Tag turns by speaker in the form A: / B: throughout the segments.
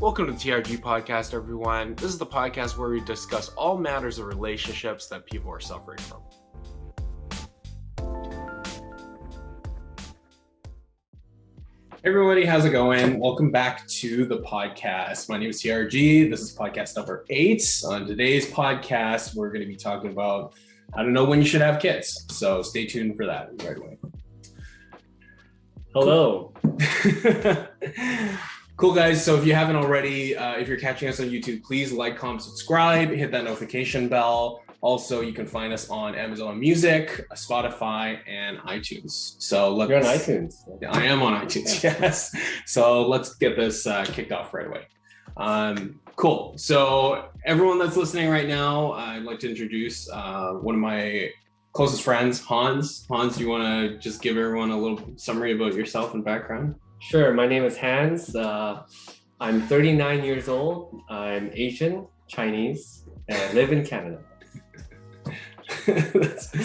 A: Welcome to the TRG podcast, everyone. This is the podcast where we discuss all matters of relationships that people are suffering from. Hey everybody, how's it going? Welcome back to the podcast. My name is TRG. This is podcast number eight. On today's podcast, we're going to be talking about how to know when you should have kids. So stay tuned for that right away.
B: Hello.
A: cool guys. So if you haven't already uh, if you're catching us on youtube please like comment subscribe hit that notification bell. Also you can find us on amazon music spotify and itunes. So let's
B: You're on iTunes.
A: i am on itunes yes. So let's get this uh, kicked off right away. Um, cool. So everyone that's listening right now i'd like to introduce uh, one of my closest friends hans. Hans do you want to just give everyone a little summary about yourself and background
B: Sure. My name is Hans. Uh, I'm 39 years old. I'm Asian, Chinese, and I live in Canada.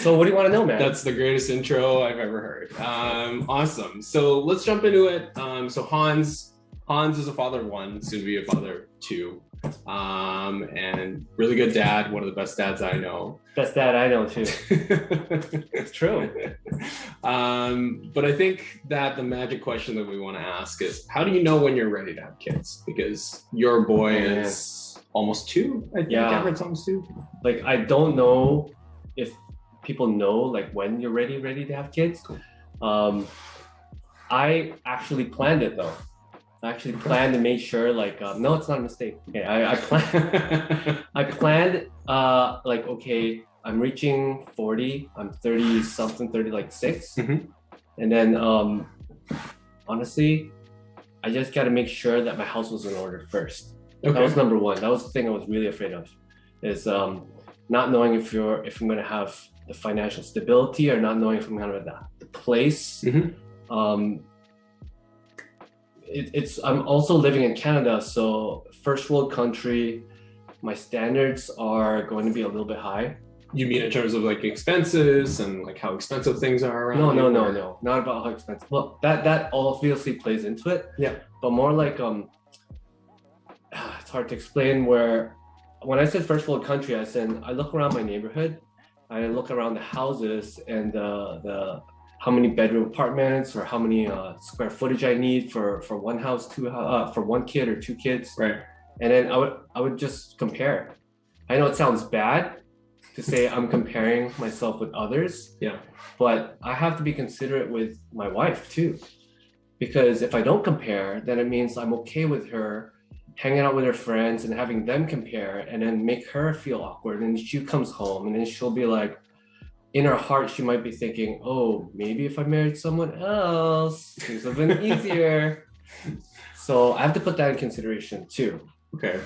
B: so, what do you want to know, man?
A: That's the greatest intro I've ever heard. Um, awesome. So let's jump into it. Um, so Hans, Hans is a father of one, soon to be a father of two, um, and really good dad. One of the best dads I know.
B: Best dad I know too. it's true.
A: Um, but I think that the magic question that we want to ask is, how do you know when you're ready to have kids? Because your boy
B: Oh,
A: is almost two. I think
B: Yeah.
A: Everett's almost two.
B: Like, I don't know if people know like when you're ready, ready to have kids.
A: Cool.
B: Um, I actually planned it though. I actually planned to make sure like uh, no, it's not a mistake. Okay, I, I planned. I planned uh like okay, I'm reaching 40, I'm 30 something, 30 like 6.
A: Mhm.
B: And then um honestly, I just got to make sure that my house was in order first. That was number 1. That was the thing I was really afraid of. Is um not knowing if you're if I'm going to have the financial stability or not knowing if I'm going to have the, the place.
A: Mhm.
B: Um it, it's I'm also living in Canada, so first world country, my standards are going to be a little bit high.
A: You mean in terms of like expenses and like how expensive things are around?
B: No, no, no, no, not about how expensive. Well, that that obviously plays into it.
A: Yeah.
B: But more like um, it's hard to explain. Where when I said first world country, I said I look around my neighborhood, I look around the houses and the the how many bedroom apartments or how many uh, square footage I need for for one house, two uh, for one kid or two kids.
A: Right.
B: and then I would I would just compare. I know it sounds bad to say I'm comparing myself with others.
A: Yeah.
B: But I have to be considerate with my wife too. Because if I don't compare, then it means I'm okay with her hanging out with her friends and having them compare and then make her feel awkward. And she comes home and then she'll be like, in her heart, she might be thinking, oh, maybe if I married someone else, things would have been easier. so I have to put that in consideration too.
A: Okay.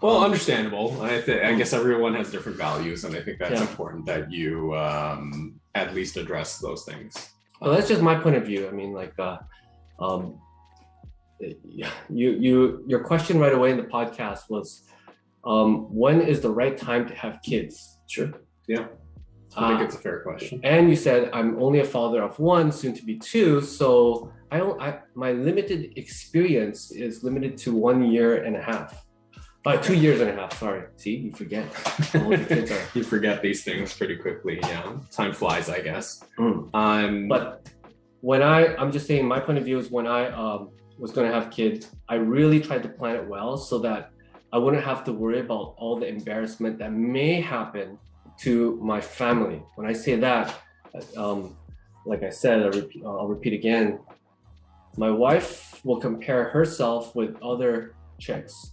A: Well, understandable. I th- I guess everyone has different values, and I think that's
B: Yeah.
A: important that you um, at least address those things.
B: Well, that's just my point of view. I mean, like, uh, um, you, you, your question right away in the podcast was, um, when is the right time to have kids?
A: Sure. Yeah. I think
B: Uh,
A: it's a fair question.
B: and you said I'm only a father of one, soon to be two. So I don't. I, my limited experience is limited to one year and a half. Uh, two years and a half. Sorry. See, you forget. how old your kids are.
A: you forget these things pretty quickly. Yeah. Time flies, I guess.
B: Mm.
A: Um,
B: But when I, I'm just saying, my point of view is when I um, was going to have kids, I really tried to plan it well so that I wouldn't have to worry about all the embarrassment that may happen to my family. When I say that, um, like I said, I'll repeat, I'll repeat again. My wife will compare herself with other chicks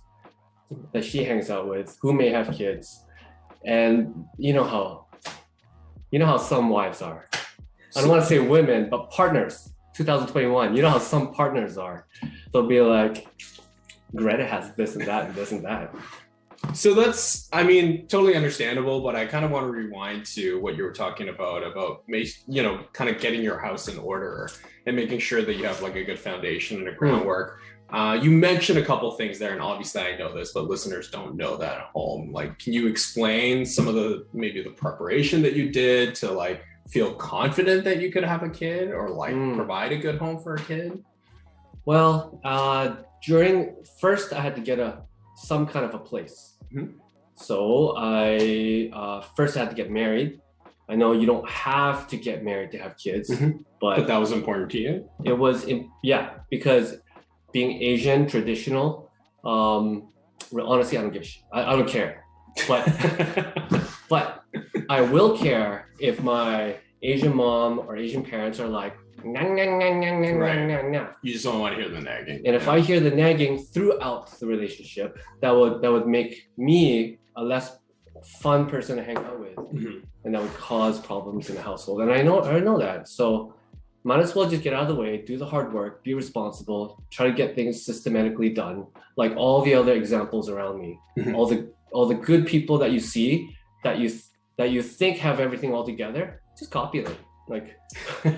B: that she hangs out with who may have kids, and you know how, you know how some wives are. I don't want to say women, but partners. 2021. You know how some partners are. They'll be like, Greta has this and that and this and that.
A: So that's, I mean, totally understandable, but I kind of want to rewind to what you were talking about, about, you know, kind of getting your house in order and making sure that you have like a good foundation and a groundwork. Uh, you mentioned a couple things there, and obviously I know this, but listeners don't know that at home. Like, can you explain some of the maybe the preparation that you did to like feel confident that you could have a kid or like
B: Mm.
A: provide a good home for a kid?
B: Well, uh, during first I had to get a some kind of a place.
A: Mhm.
B: So I uh, first had to get married. I know you don't have to get married to have kids,
A: Mhm.
B: but
A: But that was important to you.
B: it was in, yeah because being Asian traditional. Um, honestly, I don't give a shit. I, I don't care, but but I will care if my Asian mom or Asian parents are like, "Nah, nah, nah, nah, nah,
A: Right.
B: nah, nah, nah."
A: you just don't want to hear the nagging.
B: and if I hear the nagging throughout the relationship, that would that would make me a less fun person to hang out with,
A: Mhm.
B: and that would cause problems in the household. And I know I know that, so might as well just get out of the way, do the hard work, be responsible, try to get things systematically done, like all the other examples around me,
A: Mhm.
B: all the all the good people that you see that you th- that you think have everything all together, just copy them. Like uh,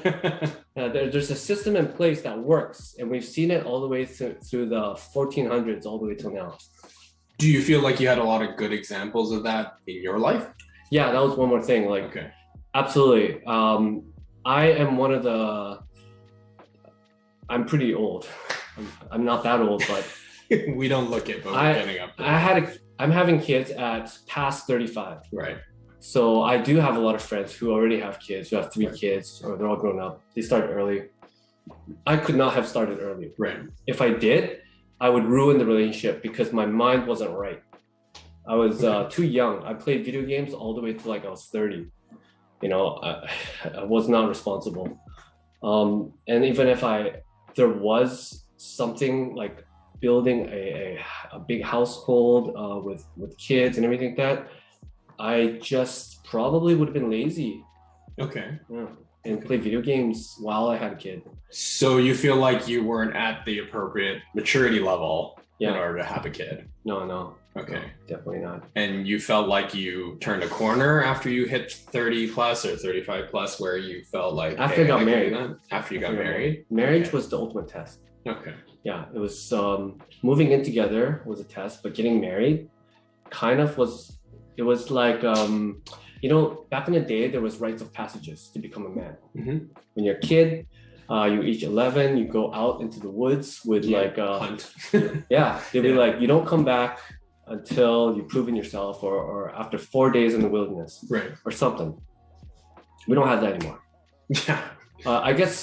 B: there, there's a system in place that works, and we've seen it all the way through, through the 1400s, all the way till now.
A: Do you feel like you had a lot of good examples of that in your life?
B: Yeah, that was one more thing. Like,
A: Okay.
B: absolutely. Um, I am one of the. I'm pretty old. I'm, I'm not that old, but
A: we don't look it, but we're
B: I-
A: getting up there.
B: I had. A, I'm having kids at past 35.
A: right.
B: So I do have a lot of friends who already have kids, who have three kids, or they're all grown up. They start early. I could not have started early.
A: Right.
B: if I did, I would ruin the relationship because my mind wasn't right. I was uh, too young. I played video games all the way to like I was 30. You know, I, I was not responsible. Um, and even if I, there was something like building a, a, a big household uh, with, with kids and everything like that, I just probably would have been lazy
A: Okay.
B: yeah, and play video games while I had a kid.
A: So you feel like you weren't at the appropriate maturity level in order to have a kid.
B: No, no,
A: Okay.
B: definitely not.
A: And you felt like you turned a corner after you hit 30 plus or 35 plus where you felt like
B: After I got
A: do
B: married.
A: After you got
B: After
A: married?
B: Marriage
A: Okay.
B: was the ultimate test.
A: Okay.
B: Yeah, it was um, moving in together was a test, but getting married kind of was. It was like um, you know, back in the day, there was rites of passages to become a man.
A: Mhm.
B: When you're a kid, uh, you reach 11, you go out into the woods with
A: Yeah,
B: like uh,
A: Hunt.
B: yeah, they'd be like, you don't come back until you've proven yourself, or or after four days in the wilderness,
A: right.
B: or something. We don't have that anymore.
A: Yeah.
B: Uh, I guess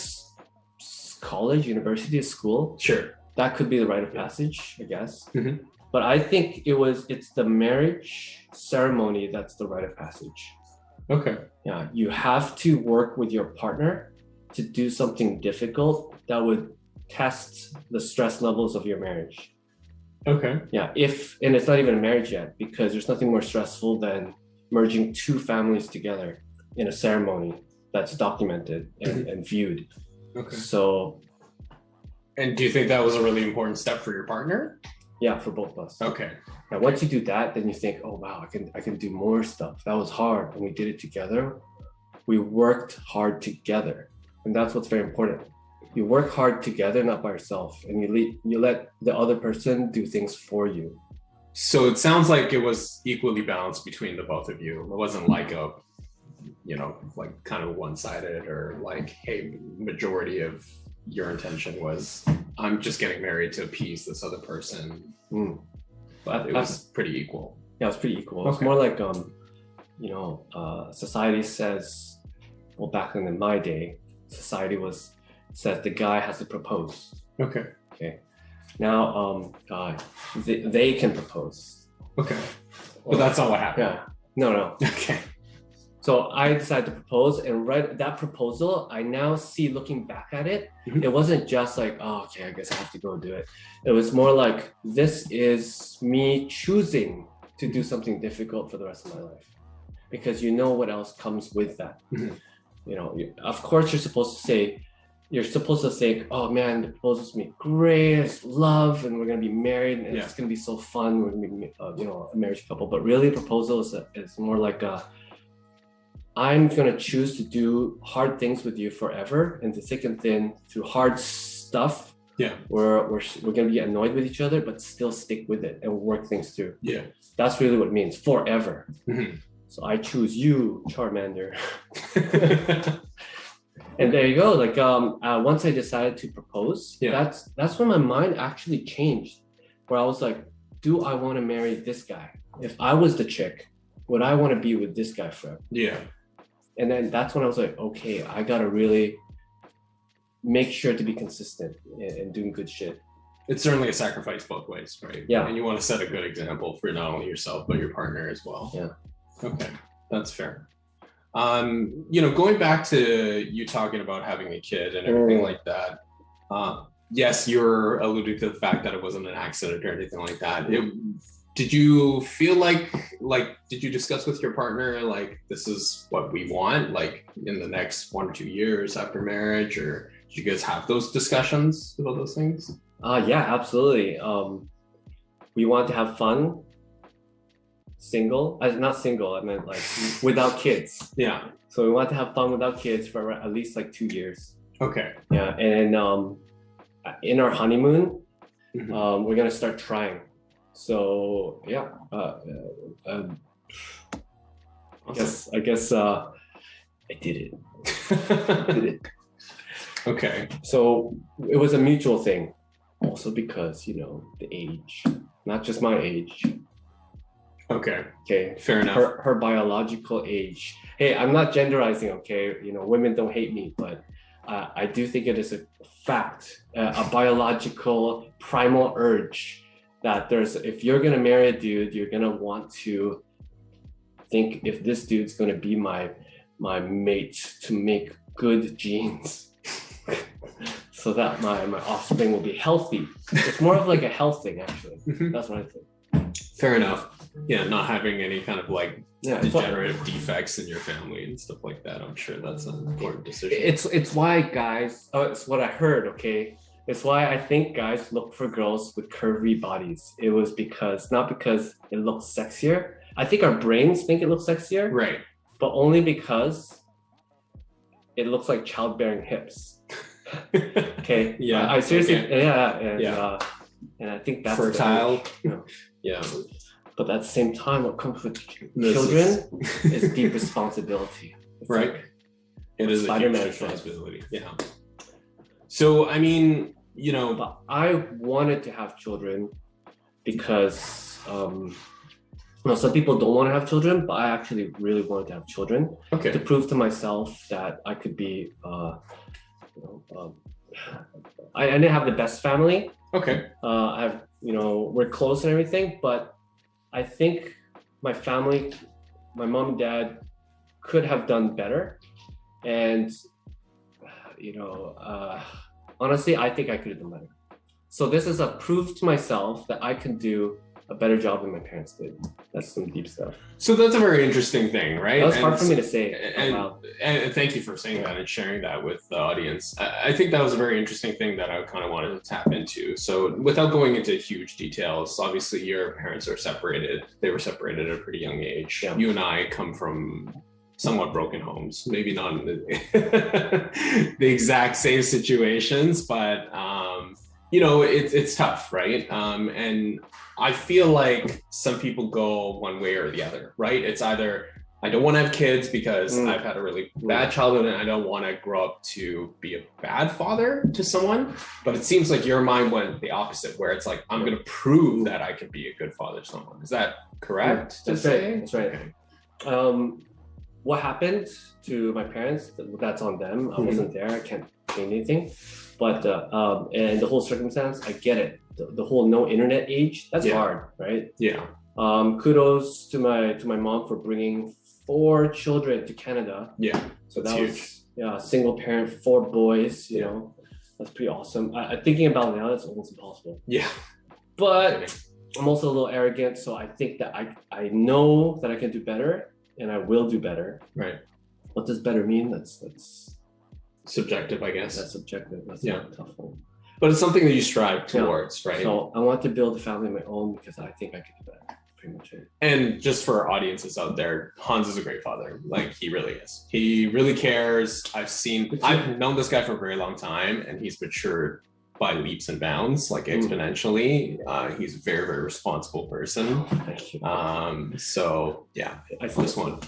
B: college, university, school,
A: Sure.
B: that could be the rite of passage, I guess.
A: Mhm.
B: But I think it was it's the marriage ceremony that's the rite of passage.
A: Okay.
B: Yeah, you have to work with your partner to do something difficult that would test the stress levels of your marriage.
A: Okay.
B: Yeah, if and it's not even a marriage yet because there's nothing more stressful than merging two families together in a ceremony that's documented and, mm-hmm. and viewed.
A: Okay.
B: So
A: And do you think that was a really important step for your partner?
B: Yeah, for both of us.
A: Okay.
B: Now, once you do that, then you think, oh wow, I can I can do more stuff. That was hard, and we did it together. We worked hard together, and that's what's very important. You work hard together, not by yourself, and you le- you let the other person do things for you.
A: So it sounds like it was equally balanced between the both of you. It wasn't like a, you know, like kind of one sided or like, hey, majority of your intention was, I'm just getting married to appease this other person.
B: Mm.
A: But it was pretty equal.
B: Yeah, it was pretty equal. It's
A: Okay.
B: more like um, you know, uh, society says, well, back in my day, society was says the guy has to propose.
A: Okay.
B: Okay. Now, um, uh, they, they can propose.
A: Okay. But that's not what happened.
B: Yeah. No, no.
A: Okay.
B: So I decided to propose, and right that proposal, I now see looking back at it,
A: Mhm.
B: it wasn't just like, oh, okay, I guess I have to go do it. It was more like this is me choosing to do something difficult for the rest of my life, because you know what else comes with that.
A: Mhm.
B: You know, of course you're supposed to say, you're supposed to think, oh man, the proposal's be great, love, and we're gonna be married, and
A: Yeah.
B: it's gonna be so fun. We're gonna be, uh, you know, a marriage couple. But really, proposal is, a, is more like a I'm gonna choose to do hard things with you forever and to thick and thin through hard stuff.
A: Yeah.
B: We're, we're, we're gonna be annoyed with each other, but still stick with it and work things through.
A: Yeah.
B: That's really what it means forever.
A: Mhm.
B: So I choose you, Charmander. And there you go. Like um, uh, once I decided to propose,
A: Yeah.
B: that's that's when my mind actually changed. Where I was like, do I want to marry this guy? If I was the chick, would I want to be with this guy forever?
A: Yeah.
B: And then that's when I was like, okay, I gotta really make sure to be consistent and, and doing good shit.
A: It's certainly a sacrifice both ways, right?
B: Yeah.
A: And you want to set a good example for not only yourself but your partner as well.
B: Yeah.
A: Okay, that's fair. Um, you know, going back to you talking about having a kid and everything
B: Mm.
A: like that. Uh, yes, you're alluding to the fact that it wasn't an accident or anything like that. It, did you feel like like did you discuss with your partner like this is what we want like in the next one or two years after marriage or did you guys have those discussions about those things?
B: Uh yeah, absolutely. Um, we want to have fun. Single, uh, not single. I meant like without kids.
A: Yeah.
B: So we want to have fun without kids for at least like two years.
A: Okay.
B: Yeah, and um, in our honeymoon,
A: Mhm.
B: um, we're gonna start trying. So yeah, uh, um, I guess I guess uh, I did it. I did it.
A: okay.
B: So it was a mutual thing, also because you know the age, not just my age.
A: Okay.
B: Okay,
A: Fair enough.
B: her her biological age. Hey, I'm not genderizing. Okay, you know, women don't hate me, but uh, I do think it is a fact, uh, a biological primal urge that there's. If you're gonna marry a dude, you're gonna want to think if this dude's gonna be my my mate to make good genes. So that my, my offspring will be healthy. It's more of like a health thing, actually.
A: Mhm.
B: That's what I think.
A: Fair enough. Yeah, not having any kind of like
B: Yeah,
A: degenerative defects in your family and stuff like that. I'm sure that's an important decision.
B: It's it's why guys. Oh, it's what I heard. Okay, it's why I think guys look for girls with curvy bodies. It was because not because it looks sexier. I think our brains think it looks sexier,
A: right.
B: but only because it looks like childbearing hips. Okay.
A: Yeah,
B: I, I seriously.
A: okay.
B: Yeah. And,
A: Yeah.
B: Uh, and I think that's
A: Fertile.
B: you know.
A: Yeah.
B: but at the same time, what comes with children
A: is-
B: is deep responsibility. It's
A: Right.
B: like-
A: It is a huge responsibility. Yeah. So I mean, you know,
B: but I wanted to have children because um, you know, some people don't want to have children, but I actually really wanted to have children
A: okay.
B: to prove to myself that I could be. Uh, you know, um, I, I didn't have the best family.
A: Okay.
B: Uh, I've you know we're close and everything, but I think my family, my mom and dad, could have done better, and you know, uh, honestly, I think I could have done better. So this is a proof to myself that I can do a better job than my parents did. That's some deep stuff.
A: So that's a very interesting thing, right?
B: That was
A: And
B: hard for me to say.
A: and, oh,
B: loud.
A: and thank you for saying that and sharing that with the audience. I, I think that was a very interesting thing that I kind of wanted to tap into. So, without going into huge details, obviously your parents are separated. They were separated at a pretty young age.
B: Yeah.
A: You and I come from somewhat broken homes, maybe not in the, the exact same situations, but um, you know, it's it's tough, right? Um, and I feel like some people go one way or the other, right? It's either I don't want to have kids because
B: Mm.
A: I've had a really bad childhood and I don't want to grow up to be a bad father to someone. But it seems like your mind went the opposite, where it's like, I'm going to prove that I can be a good father to someone. Is that correct? to
B: That's right.
A: say?
B: That's right.
A: Okay.
B: um, what happened to my parents that's on them. I wasn't there i can't change anything. But uh, um, and the whole circumstance i get it. The, the whole no internet age that's
A: Yeah.
B: hard right?
A: Yeah.
B: um, kudos to my to my mom for bringing four children to canada.
A: Yeah.
B: so that was yeah single parent four boys you
A: Yeah.
B: know? That's pretty awesome. I, I thinking about it now that's almost impossible.
A: Yeah.
B: but I'm also a little arrogant, so I think that I I know that I can do better, and I will do better.
A: Right.
B: What does better mean? That's that's
A: Subjective, I guess.
B: that's subjective. That's
A: Yeah.
B: not a tough one.
A: but it's something that you strive
B: Yeah.
A: towards, right?
B: So I want to build a family of my own because I think I could do that. Pretty much it.
A: and just for our audiences out there, Hans is a great father. Like he really is. He really cares. I've seen, I've known this guy for a very long time, and he's matured by leaps and bounds, like
B: Mm.
A: exponentially. Uh, he's a very, very responsible person.
B: You.
A: Um, so yeah,
B: I
A: this one.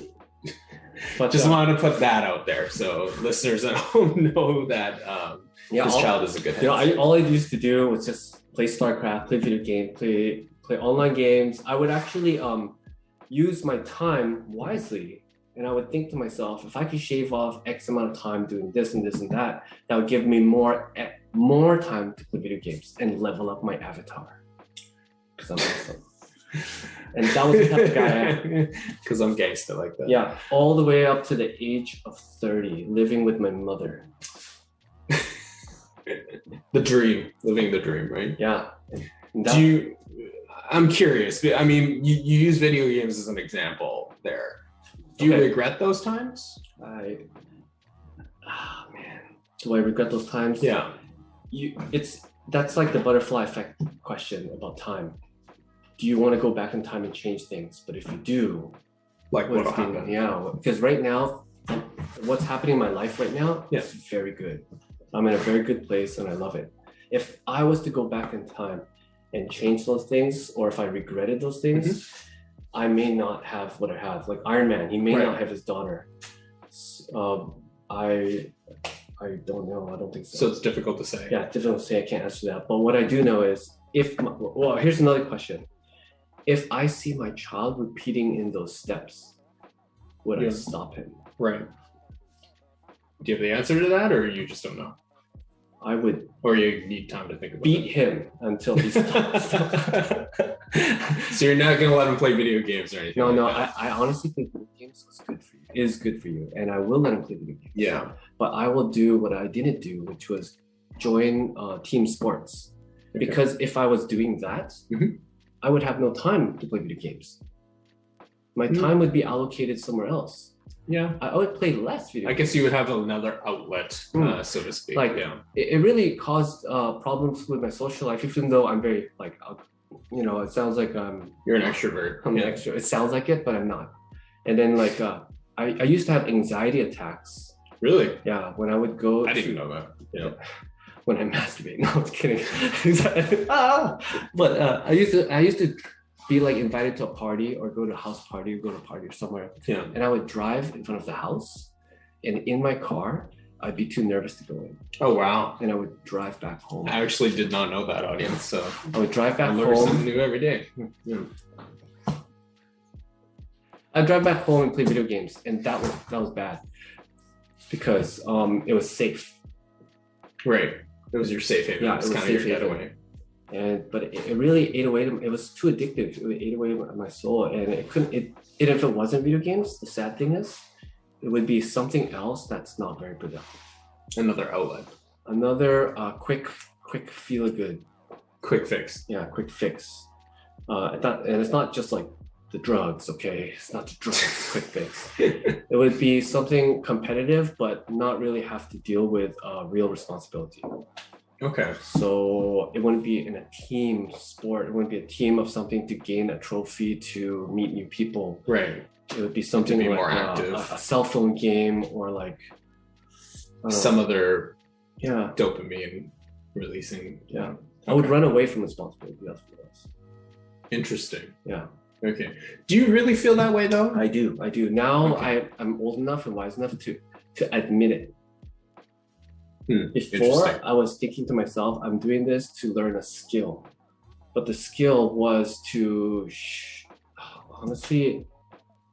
B: But
A: Just
B: uh,
A: wanted to put that out there so listeners at home know that um,
B: yeah,
A: this
B: all-
A: child is a good
B: You know. I, all I used to do was just play StarCraft, play video game, play play online games. I would actually um use my time wisely, and I would think to myself, if I could shave off X amount of time doing this and this and that, that would give me more more time to play video games and level up my avatar. Because I'm awesome. And that was the type of guy I am.
A: Because I'm gangster like that.
B: Yeah, all the way up to the age of 30, living with my mother.
A: The dream, living the dream, right?
B: Yeah. That-
A: Do you? I'm curious. I mean, you, you use video games as an example there. Do you
B: Okay.
A: regret those times?
B: I ah man, do I regret those times?
A: Yeah.
B: You it's that's like the butterfly effect question about time. Do you want to go back in time and change things? But if you do,
A: Like
B: what's
A: what'll happen?
B: Yeah, because right now, what's happening in my life right now
A: Yeah.
B: is very good. I'm in a very good place and I love it. If I was to go back in time and change those things, or if I regretted those things, I may not have what I have. Like Iron Man, he may
A: Right.
B: not have his daughter. Um, I I don't know. I don't think so.
A: So it's difficult to say.
B: yeah, difficult to say. I can't answer that. But what I do know is if my, well, here's another question: If I see my child repeating in those steps, would I stop him?
A: Right. Do you have the answer to that, or you just don't know,
B: I would
A: or you need time to think about
B: beat him until he stops.
A: so you're not gonna let him play video games or anything?
B: no,
A: like
B: no. I, I honestly think video games is good for you. Is good for you, and I will let him play video games.
A: Yeah.
B: but I will do what I didn't do, which was join uh, team sports.
A: Okay.
B: Because if I was doing that,
A: Mhm.
B: I would have no time to play video games. My
A: Mm.
B: time would be allocated somewhere else.
A: Yeah.
B: I I would play less video.
A: I guess you would have another outlet,
B: Hmm.
A: uh, so to speak.
B: Like-
A: yeah.
B: it, it really caused uh, problems with my social life, even though I'm very like, uh, you know, it sounds like I'm
A: You're an extrovert.
B: I'm
A: yeah.
B: an extra. It sounds like it, but I'm not. And then like uh, I I used to have anxiety attacks.
A: Really?
B: Yeah, when I would go.
A: I
B: to-
A: didn't know that. Yeah.
B: when I masturbate. No, I'm kidding. ah! But uh, I used to I used to be like invited to a party or go to a house party or go to a party or somewhere,
A: Yeah.
B: and I would drive in front of the house, and in my car I'd be too nervous to go in,
A: Oh wow.
B: and I would drive back home.
A: I actually did not know that audience, so
B: I would drive
A: I
B: back
A: learn something
B: home.
A: new every day. Yeah.
B: I'd drive back home and play video games, and that was that was bad because um it was safe.
A: Right. It was your safe haven.
B: Yeah,
A: it was
B: it was
A: kind of your
B: haven.
A: getaway.
B: And but it, it really ate away it was too addictive. It ate away my- my soul. And it couldn't it, it if it wasn't video games the sad thing is it would be something else that's not very productive.
A: Another outlet.
B: another uh, quick quick feel good.
A: Quick fix.
B: yeah quick fix. Uh and that- and it's not just like the drugs okay? It's not the drugs quick fix. It would be something competitive but not really have to deal with uh, real responsibility
A: Okay.
B: So it wouldn't be in a team sport. It wouldn't be a team of something to gain a trophy to meet new people.
A: Right.
B: It would be something
A: be
B: like
A: more
B: uh,
A: active.
B: A, a cell phone game or like don't know.
A: Some other
B: yeah
A: dopamine releasing.
B: yeah. I would run away from responsibility. That's what it.
A: Interesting.
B: Yeah,
A: Okay. Do you really feel that way though?
B: I do. I do. Now
A: Okay.
B: I I'm old enough and wise enough to to admit it.
A: Hmm,
B: Before. I was thinking to myself, I'm doing this to learn a skill, but the skill was to honestly,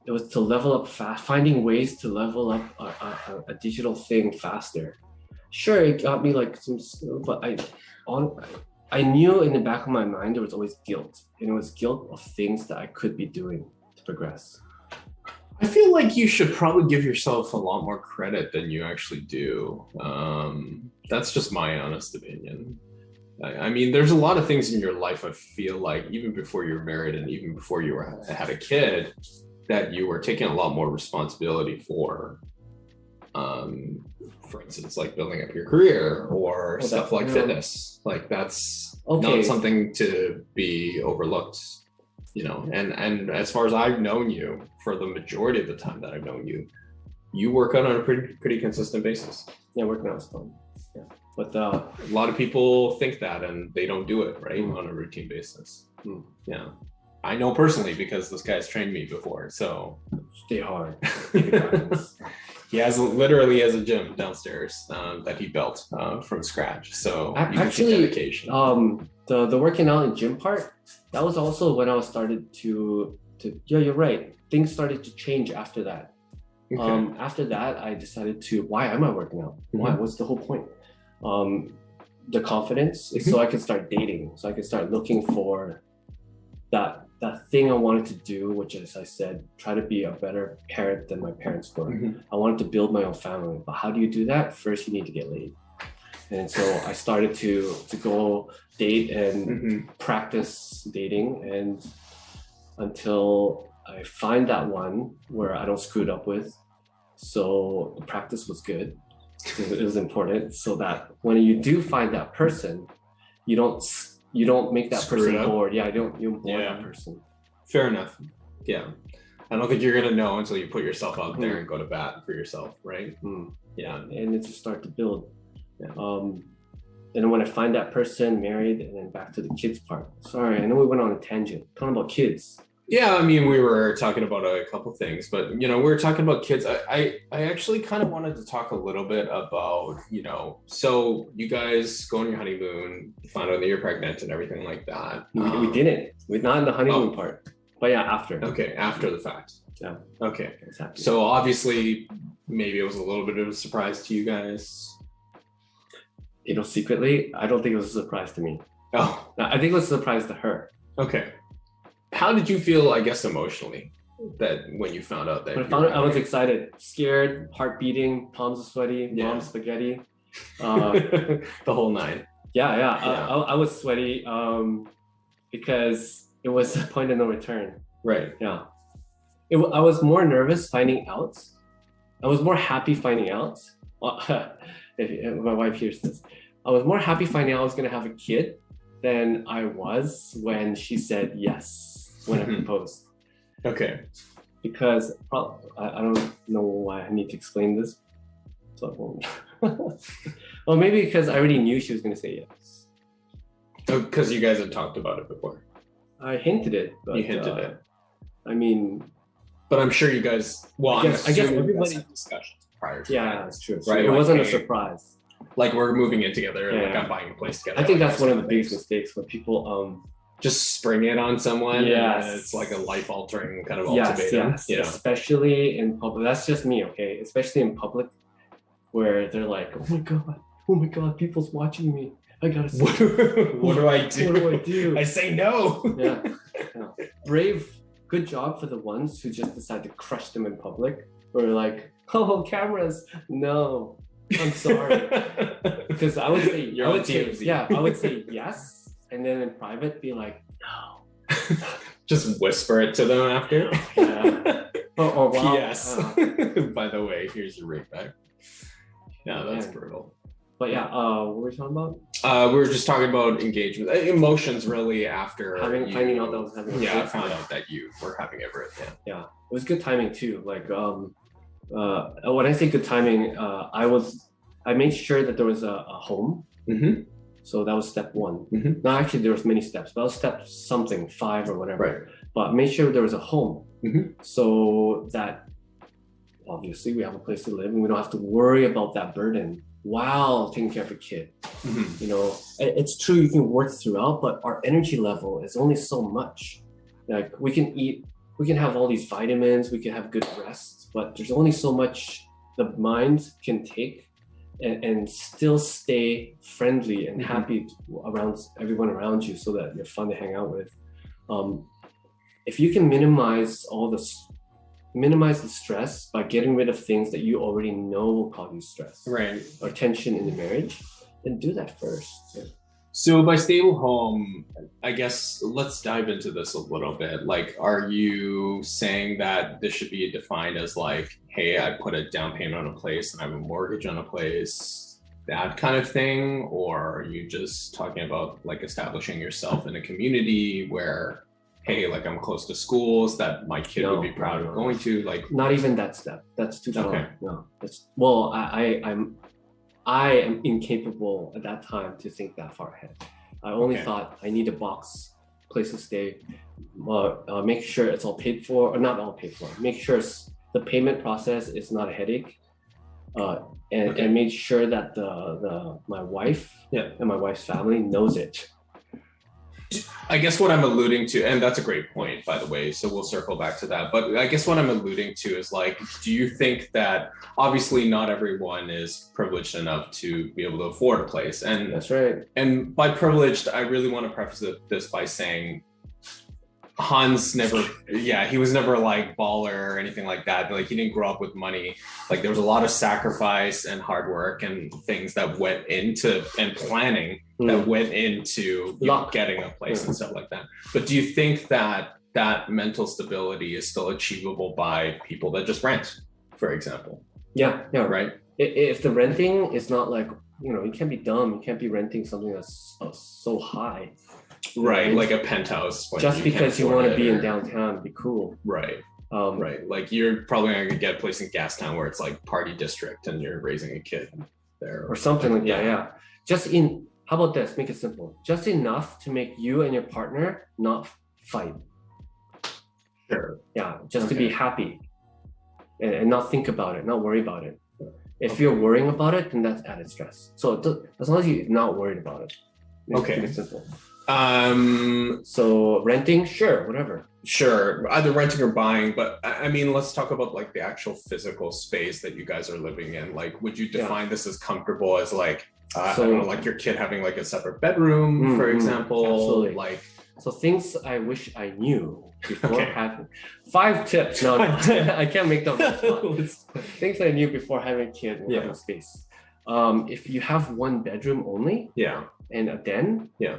B: it was to level up fast, finding ways to level up a, a, a digital thing faster. Sure, it got me like some but I on I knew in the back of my mind there was always guilt, and it was guilt of things that I could be doing to progress.
A: I feel like you should probably give yourself a lot more credit than you actually do. Um, that's just my honest opinion. I, I mean, there's a lot of things in your life. I feel like even before you're married and even before you were, had a kid, that you were taking a lot more responsibility for. Um, for instance, like building up your career or
B: Oh, that-
A: stuff like
B: yeah.
A: fitness. Like that's
B: Okay.
A: not something to be overlooked you know and and as far as i've known you for the majority of the time that i've known you you work out on a pretty pretty consistent basis
B: Yeah, working out is fun. Yeah, but uh,
A: a lot of people think that and they don't do it right
B: Mm.
A: on a routine basis
B: Mm.
A: yeah I know personally because this guy's trained me before. So
B: Stay hard.
A: he has literally has a gym downstairs um, that he built uh, from scratch. So
B: Ac-
A: you can see
B: actually, um, the the working out in gym part, that was also when I was started to to yeah, you're right. Things started to change after that.
A: Okay.
B: Um, after that, I decided to why am I working out? Why?
A: Mhm.
B: What's the whole point? Um, the confidence
A: Mm-hmm.
B: so I can start dating, so I can start looking for that that thing I wanted to do, which as I said try to be a better parent than my parents were.
A: Mhm.
B: I wanted to build my own family, but how do you do that? First, you need to get laid. And so I started to to go date and
A: Mhm.
B: practice dating and until I find that one where I don't screw it up with. So the practice was good. It was- important so that when you do find that person, you don't you don't make that
A: Screw
B: person bored. Yeah, I don't you don't bore
A: Yeah.
B: that person.
A: Fair enough. Yeah. I don't think you're gonna know until you put yourself out there
B: Mm.
A: and go to bat for yourself, right?
B: Hmm.
A: Yeah.
B: and it's a start to build.
A: Yeah.
B: Um, and then when I find that person married, and then back to the kids part. Sorry, I know we went on a tangent talking about kids.
A: Yeah, I mean, we were talking about a couple things, but you know, we were talking about kids. I, I, I actually kind of wanted to talk a little bit about, you know, so you guys go on your honeymoon, find out that you're pregnant and everything like that.
B: We, we
A: Um,
B: didn't. We're not in the honeymoon
A: oh.
B: part, but yeah, after.
A: Okay, after the fact.
B: Yeah.
A: Okay.
B: Happening.
A: So obviously, maybe it was a little bit of a surprise to you guys.
B: You know, secretly, I don't think it was a surprise to me.
A: Oh,
B: I think it was a surprise to her.
A: okay. How did you feel? I guess emotionally that when you found out that.
B: When I found it, I was excited, scared, heart beating, palms sweaty,
A: Yeah.
B: mom's spaghetti. Uh,
A: the whole nine.
B: yeah, yeah, I,
A: Yeah.
B: I, I was sweaty um, because it was a point of no return.
A: Right.
B: Yeah. It, I was more nervous finding out. I was more happy finding out. If, my wife hears this, I was more happy finding out I was going to have a kid than I was when she said yes when I
A: Mhm.
B: proposed.
A: Okay.
B: Because I, I don't know why I need to explain this. So I won't. well, maybe because I already knew she was going to say yes.
A: Because you guys had talked about it before.
B: I hinted it. But,
A: you hinted
B: uh,
A: it.
B: I mean,
A: But I'm sure you guys. Well,
B: I guess- I guess
A: assuming you guys
B: everybody-
A: discussions prior to
B: yeah,
A: that.
B: that's true.
A: Right,
B: it
A: like,
B: wasn't a surprise.
A: Like we're moving in together, and like I'm buying a place together.
B: I think
A: like
B: that's one of the biggest mistakes when people um
A: Just spring it on someone.
B: Yes.
A: it's like a life altering kind of
B: yes
A: ultimatum.
B: yes
A: You know.
B: especially in public that's just me okay especially in public where they're like oh my god oh my god people's watching me I gotta see
A: What, what do I do?
B: What do I do?
A: I say no.
B: yeah, yeah brave good job for the ones who just decide to crush them in public or like oh cameras no I'm sorry because I would say
A: You're
B: I would say
A: TMZ.
B: yeah I would say yes and then in private be like no
A: Just whisper it to them after.
B: Yeah. Oh, oh wow.
A: P.S.
B: Uh,
A: By the way, here's your rate back. Yeah, that's
B: Man.
A: brutal.
B: but yeah, uh, what were we talking about?
A: Uh, we were just talking about engagement, uh, emotions, really. After
B: Having-
A: you-
B: finding out that was having
A: yeah, I found out that you were having a birth. Yeah.
B: Yeah, it was good timing too. Like, um, uh, when I say good timing, uh, I was, I made sure that there was a, a home.
A: Mm-hmm.
B: So that was step one.
A: Mhm.
B: No, actually, there was many steps, but that was step something, five or whatever.
A: Right.
B: But make sure there was a home,
A: Mhm.
B: so that obviously we have a place to live, and we don't have to worry about that burden while taking care of a kid.
A: Mhm.
B: you know it's true you can work throughout but our energy level is only so much like we can eat we can have all these vitamins we can have good rest but there's only so much the mind can take and, and still stay friendly and
A: Mhm.
B: happy around everyone around you so that you're fun to hang out with um, if you can minimize all this minimize the stress by getting rid of things that you already know will cause you stress
A: Right.
B: or tension in the marriage then do that first
A: So by stable home, I guess let's dive into this a little bit. Like, are you saying that this should be defined as like, hey, I put a down payment on a place and I have a mortgage on a place, that kind of thing? Or are you just talking about like establishing yourself in a community where, hey, like I'm close to schools that my kid
B: No,
A: would be proud of going to? Like,
B: not even that step that's too far
A: Okay.
B: no that's well I, I i'm i am incapable at that time to think that far ahead i only
A: Okay.
B: thought i need a box place to stay. Uh, uh, make sure it's all paid for, or not all paid for. Make sure the payment process is not a headache, uh, and
A: Okay.
B: and make sure that the the my wife
A: Yeah.
B: and my wife's family knows it.
A: I guess what I'm alluding to, and that's a great point, by the way. So we'll circle back to that. But I guess what I'm alluding to is like, do you think that obviously not everyone is privileged enough to be able to afford a place? And
B: That's right.
A: and by privileged, I really want to preface this by saying Hans never, yeah, he was never like baller or anything like that. Like he didn't grow up with money. Like there was a lot of sacrifice and hard work and things that went into and planning
B: Mm.
A: that went into know, getting a place
B: Yeah.
A: and stuff like that. But do you think that that mental stability is still achievable by people that just rent, for example?
B: Yeah, yeah,
A: Right.
B: If the renting is not like you know, you can't be dumb. You can't be renting something that's uh, so high.
A: Right. Like a penthouse.
B: Just
A: you
B: because you want to be in downtown, be cool.
A: Right.
B: Um,
A: Right. Like you're probably not gonna get a place in Gastown where it's like party district and you're raising a kid there.
B: or something like that. Yeah. Just in. How about this? Make it simple. Just enough to make you and your partner not fight.
A: Sure.
B: Yeah, just to be happy, and, and not think about it, not worry about it. If you're worrying about it, then that's added stress. So as long as you're not worried about it,
A: Okay.
B: simple.
A: Um
B: So renting, sure, whatever.
A: sure. Either renting or buying, but I mean let's talk about like the actual physical space that you guys are living in. Like would you
B: Yeah.
A: define this as comfortable as like uh, I don't know, like your kid having like a separate bedroom,
B: Mm,
A: for
B: mm,
A: example.
B: absolutely.
A: Like
B: So things I wish I knew before
A: Okay.
B: having five tips. No,
A: tips.
B: I can't make them. Things I knew before having a kid and
A: Yeah.
B: space. Um, if you have one bedroom only
A: yeah.
B: and a den,
A: Yeah.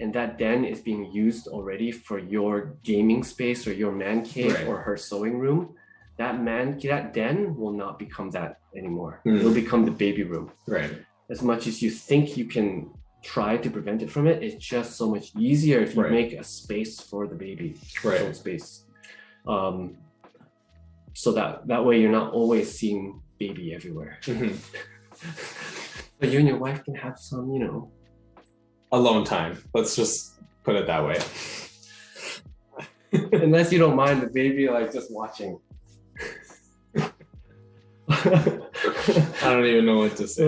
B: And that den is being used already for your gaming space or your man cave
A: Right.
B: or her sewing room, that man that den will not become that anymore.
A: Mm.
B: It'll become the baby room.
A: Right.
B: As much as you think you can try to prevent it from it, it's just so much easier if you
A: Right.
B: make a space for the baby,
A: Right.
B: space. Um, so that that way you're not always seeing baby everywhere.
A: Mhm.
B: But you and your wife can have some, you know,
A: Alone time. Let's just put it that way.
B: unless you don't mind the baby like just watching.
A: I don't even know what to say.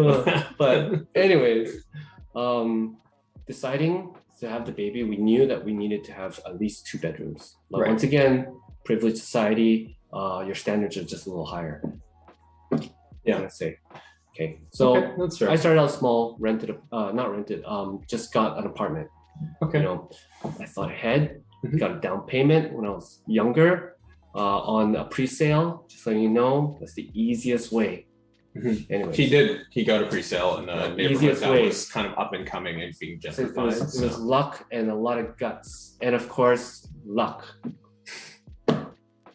B: But anyways, um, deciding to have the baby, we knew that we needed to have at least two bedrooms. But
A: Right.
B: once again, privileged society, uh, your standards are just a little higher.
A: Yeah.
B: Let's say. Okay, so
A: okay, that's fair.
B: I started out small, rented, a- uh, not rented, um, just got an apartment.
A: okay.
B: You know, I thought ahead,
A: Mhm.
B: got a down payment when I was younger uh, on a pre-sale. Just so you know, that's the easiest way.
A: Mhm.
B: Anyway,
A: He did. He got a pre-sale in a
B: Yeah,
A: neighborhood
B: easiest
A: that
B: way.
A: was kind of up and coming and being
B: So it
A: gentrified.
B: was, it was luck and a lot of guts, and of course, luck.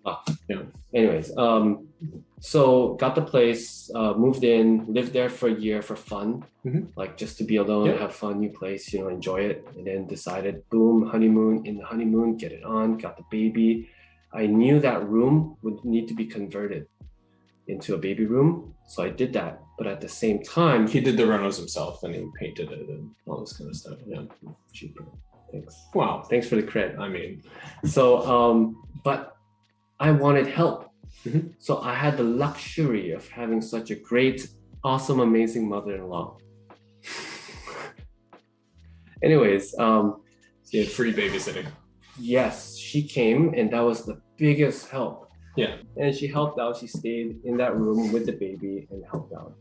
B: Luck.
A: Yeah.
B: Anyways, um, so got the place, uh, moved in, lived there for a year for fun,
A: Mhm.
B: like just to be alone,
A: Yeah.
B: have fun, new place, you know, enjoy it, and then decided, boom, honeymoon. In the honeymoon, get it on, got the baby. I knew that room would need to be converted into a baby room, so I did that. But at the same time,
A: he did the renos himself and he painted it and all this kind of stuff. Yeah.
B: cheaper. Thanks.
A: Wow.
B: Thanks for the credit.
A: I mean,
B: So, um, but I wanted help.
A: Mhm.
B: So I had the luxury of having such a great, awesome, amazing mother-in-law. Anyways, um,
A: he had free babysitting.
B: yes, she came and that was the biggest help.
A: Yeah.
B: And she helped out. She stayed in that room with the baby and helped out.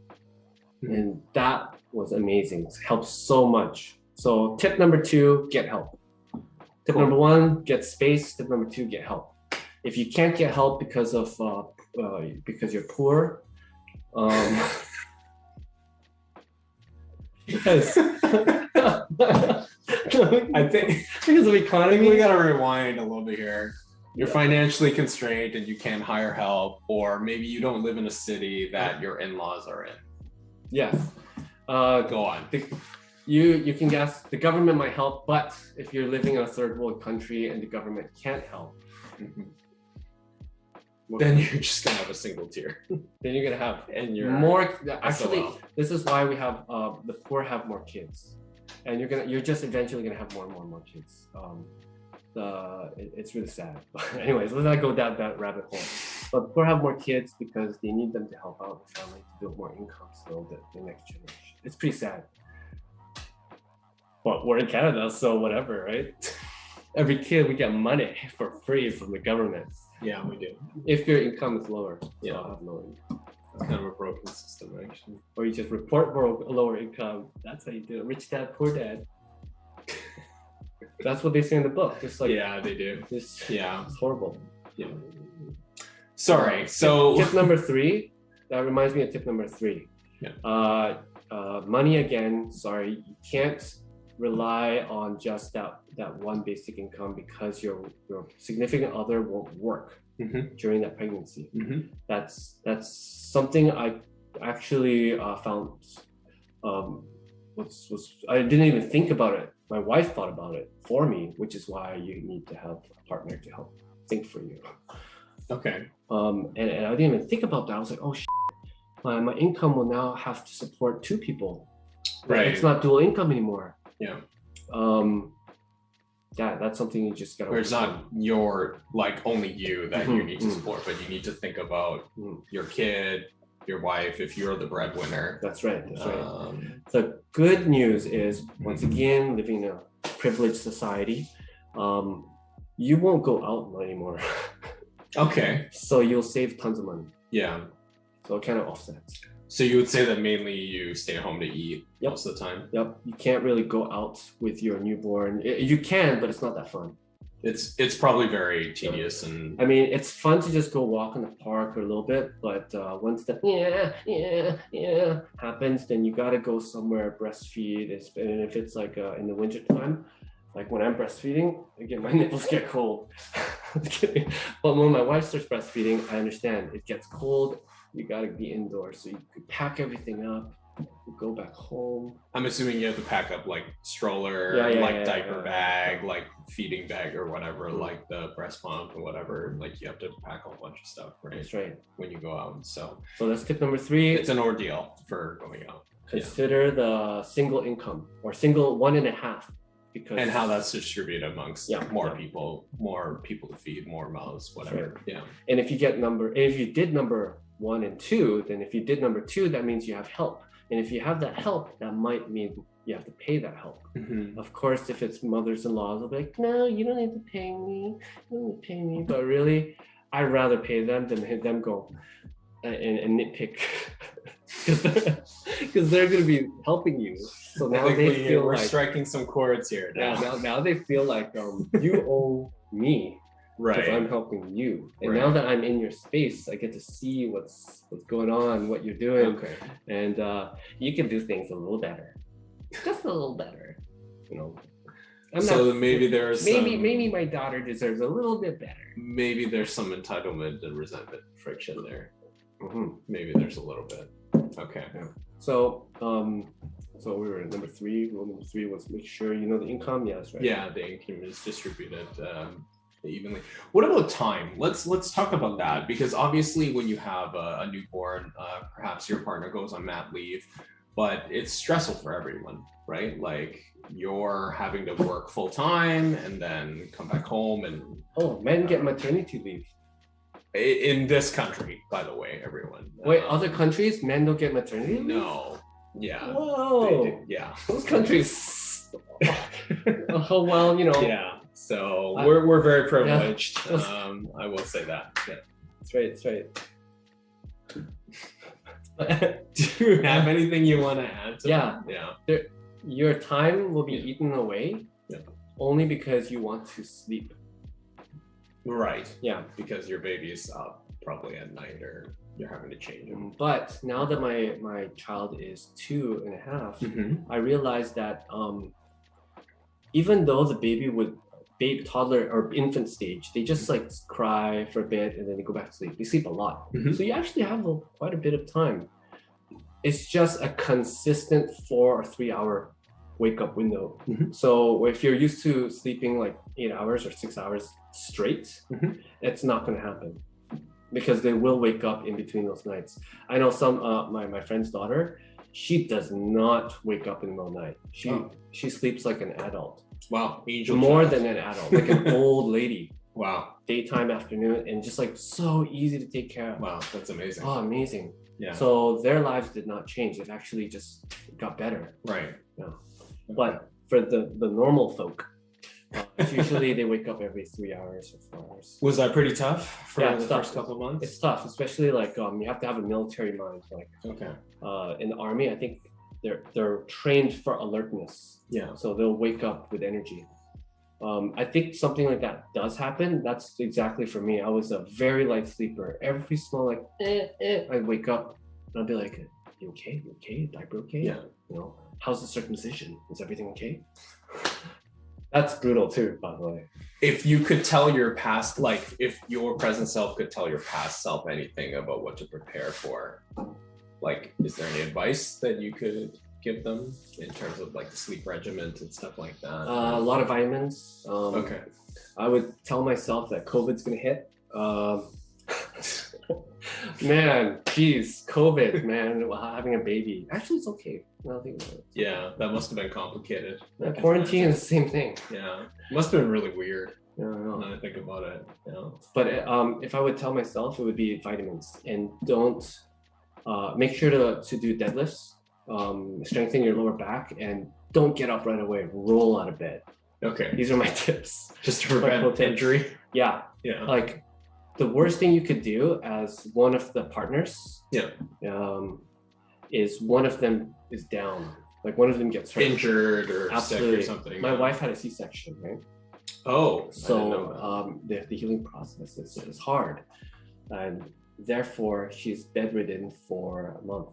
A: Mhm.
B: And that was amazing. It helped so much. So tip number two, get help. Tip
A: Cool.
B: number one, get space. Tip number two, get help. If you can't get help because of uh, uh, because you're poor, um, yes.
A: I think
B: because of
A: I think we
B: economy.
A: gotta rewind a little bit here. You're financially constrained and you can't hire help, or maybe you don't live in a city that your in-laws are in.
B: Yes. Uh,
A: Go on.
B: the, you you can guess the government might help, but if you're living in a third world country and the government can't help,
A: Mhm.
B: what-
A: Then you're just gonna have a single tier,
B: then you're gonna have
A: and you're
B: more. Actually,
A: SOL.
B: this is why we have uh, the poor have more kids, and you're gonna you're just eventually gonna have more and more and more kids. Um, the it, it's really sad. But anyways, let's not go down that rabbit hole. But people have more kids because they need them to help out the family to build more income so that the next generation. It's pretty sad. But we're in Canada, so whatever, right? Every kid we get money for free from the government
A: Yeah, we do.
B: if your income is lower. So
A: Yeah.
B: I have no income.
A: It's kind of a broken system, actually.
B: Or you just report more lower income. That's how you do it. Rich dad, poor dad. That's what they say in the book. Just like
A: yeah, they do.
B: this.
A: Yeah.
B: It's horrible.
A: Yeah. Sorry. So
B: tip number three. That reminds me of tip number three.
A: Yeah.
B: Uh, uh, money again. Sorry, you can't rely on just that that one basic income because your your significant other won't work
A: Mhm.
B: during that pregnancy.
A: Mhm.
B: That's that's something I actually uh, found um, was was I didn't even think about it. My wife thought about it for me, which is why you need to have a partner to help think for you.
A: Okay.
B: Um, and, and I didn't even think about that. I was like, oh, shit, my, my income will now have to support two people.
A: Right.
B: It's not dual income anymore.
A: Yeah.
B: Um, yeah, that's something you just gotta.
A: Where it's not your like only you that you
B: Mhm,
A: need to
B: mhm.
A: support, but you need to think about
B: Mm.
A: your kid, your wife, if you're the breadwinner.
B: That's right. That's right.
A: Um,
B: The good news is, once again, living in a privileged society, um, you won't go out anymore.
A: okay.
B: so you'll save tons of money.
A: Yeah.
B: So it kind of offsets.
A: So you would say that mainly you stay at home to eat
B: Yep.
A: most of the time.
B: Yep. You can't really go out with your newborn. You can, but it's not that fun.
A: It's it's probably very tedious and
B: I mean, it's fun to just go walk in the park or a little bit, but uh, once the yeah, yeah, yeah happens, then you gotta go somewhere breastfeed. It's, and if it's like uh, in the winter time, like when I'm breastfeeding, again, my nipples get cold. But when my wife starts breastfeeding, I understand it gets cold. You gotta be indoors, so you could pack everything up, go back home.
A: I'm assuming you have to pack up like stroller,
B: Yeah, yeah,
A: like
B: yeah,
A: diaper bag, like feeding bag or whatever,
B: Mhm.
A: like the breast pump or whatever. Like you have to pack a whole bunch of stuff, right?
B: That's right.
A: When you go out. So
B: So that's tip number three.
A: it's an ordeal for going out.
B: consider the single income or single one and a half because
A: And how that's distributed amongst
B: Yeah,
A: more people, more people to feed, more mouths, whatever. Yeah.
B: and if you get number if you did number one and two then if you did number two that means you have help. And if you have that help that might mean you have to pay that help.
A: Mhm.
B: of course if it's mothers-in-law, they'll be like no you don't need to pay me. You don't need to pay me. But really i'd rather pay them than them go uh, and, and nitpick. Because they're, 'cause they're going to be helping you. So now they feel
A: we're
B: like
A: striking some chords here
B: Yeah,
A: now.
B: now, now they feel like um, you owe me
A: right.
B: I'm helping you. And
A: Right.
B: now that I'm in your space, I get to see what's what's going on, what you're doing,
A: Okay.
B: and uh, you can do things a little better, just a little better. You know, I'm
A: so
B: not-
A: maybe there's
B: maybe
A: some,
B: maybe my daughter deserves a little bit better.
A: maybe there's some entitlement and resentment friction there.
B: Mhm.
A: Maybe there's a little bit. Okay.
B: So um, so we were at number three. Rule number three was make sure you know the income. Yes, right.
A: Yeah, the income is distributed um, evenly. What about time? Let's let's talk about that because obviously when you have a, a newborn, uh, perhaps your partner goes on mat leave, but it's stressful for everyone, right? Like you're having to work full time and then come back home and
B: Oh, men get maternity leave.
A: in this country, by the way, everyone.
B: Wait,
A: Um,
B: other countries, men don't get maternity leave.
A: No. Yeah.
B: Whoa.
A: Yeah.
B: Those countries. oh well, you know.
A: Yeah. So
B: I-
A: we're we're very privileged.
B: Let's-
A: Um, I will say that. Yeah.
B: That's right. That's right.
A: Do you have anything you want to add? To
B: Yeah.
A: that? Yeah.
B: Your time will be
A: Yeah.
B: eaten away
A: Yeah.
B: only because you want to sleep.
A: Right.
B: Yeah.
A: Because your baby is up probably at night or you're having to change him.
B: But now that my my child is two and a half,
A: Mm-hmm.
B: I realized that um, even though the baby would babe toddler or infant stage, they just like cry for a bit and then they go back to sleep. They sleep a lot.
A: Mhm.
B: So you actually have a, quite a bit of time. It's just a consistent four or three hour wake up window.
A: Mhm.
B: So if you're used to sleeping like eight hours or six hours straight,
A: Mhm.
B: it's not going to happen because they will wake up in between those nights. I know some uh, my my friend's daughter, she does not wake up in the middle of the night. She
A: Oh.
B: she sleeps like an adult.
A: Wow, angel.
B: more
A: child.
B: than an adult, like an old lady,
A: wow,
B: daytime, afternoon, and just like so easy to take care of.
A: wow, that's amazing.
B: Oh, amazing.
A: yeah,
B: So their lives did not change. It actually just got better.
A: right.
B: Yeah. But for the, the normal folk, uh, usually they wake up every three hours or four hours.
A: Was that pretty tough for
B: Yeah,
A: the
B: tough.
A: first couple of months?
B: It's tough, especially like um, you have to have a military mind. Like
A: okay.
B: uh, in the army, I think they're they're trained for alertness,
A: Yeah.
B: so they'll wake up with energy. Um, I think something like that does happen. That's exactly for me. I was a very light sleeper. Every small like eh, eh, I'd wake up and I'd be like, "You okay? You okay? Diaper okay?
A: Yeah.
B: You know, how's the circumcision? Is everything okay?" That's brutal too, by the way.
A: If you could tell your past, like if your present self could tell your past self anything about what to prepare for, like, is there any advice that you could give them in terms of like the sleep regimen and stuff like that?
B: Uh, a lot of vitamins. Um,
A: okay.
B: I would tell myself that COVID's gonna hit. Um, man, geez, COVID, man, having a baby. Actually, it's okay. Now I think about it.
A: Yeah, that must have been complicated.
B: Uh, quarantine is the same thing.
A: Yeah, must have been really weird.
B: Yeah, know.
A: Now I think about it. Yeah.
B: But um, if I would tell myself, it would be vitamins and don't uh, make sure to, to do deadlifts, um, strengthen your lower back, and don't get up right away. Roll out of bed.
A: Okay.
B: These are my tips.
A: Just to prevent injury.
B: Yeah,
A: Yeah.
B: like the worst thing you could do as one of the partners
A: Yeah.
B: um, is one of them is down like one of them gets hurt
A: Injured or
B: Absolutely.
A: sick or something.
B: my
A: yeah.
B: wife had a c-section right
A: Oh. I didn't know
B: so um, the, the healing process is, is hard and therefore she's bedridden for a month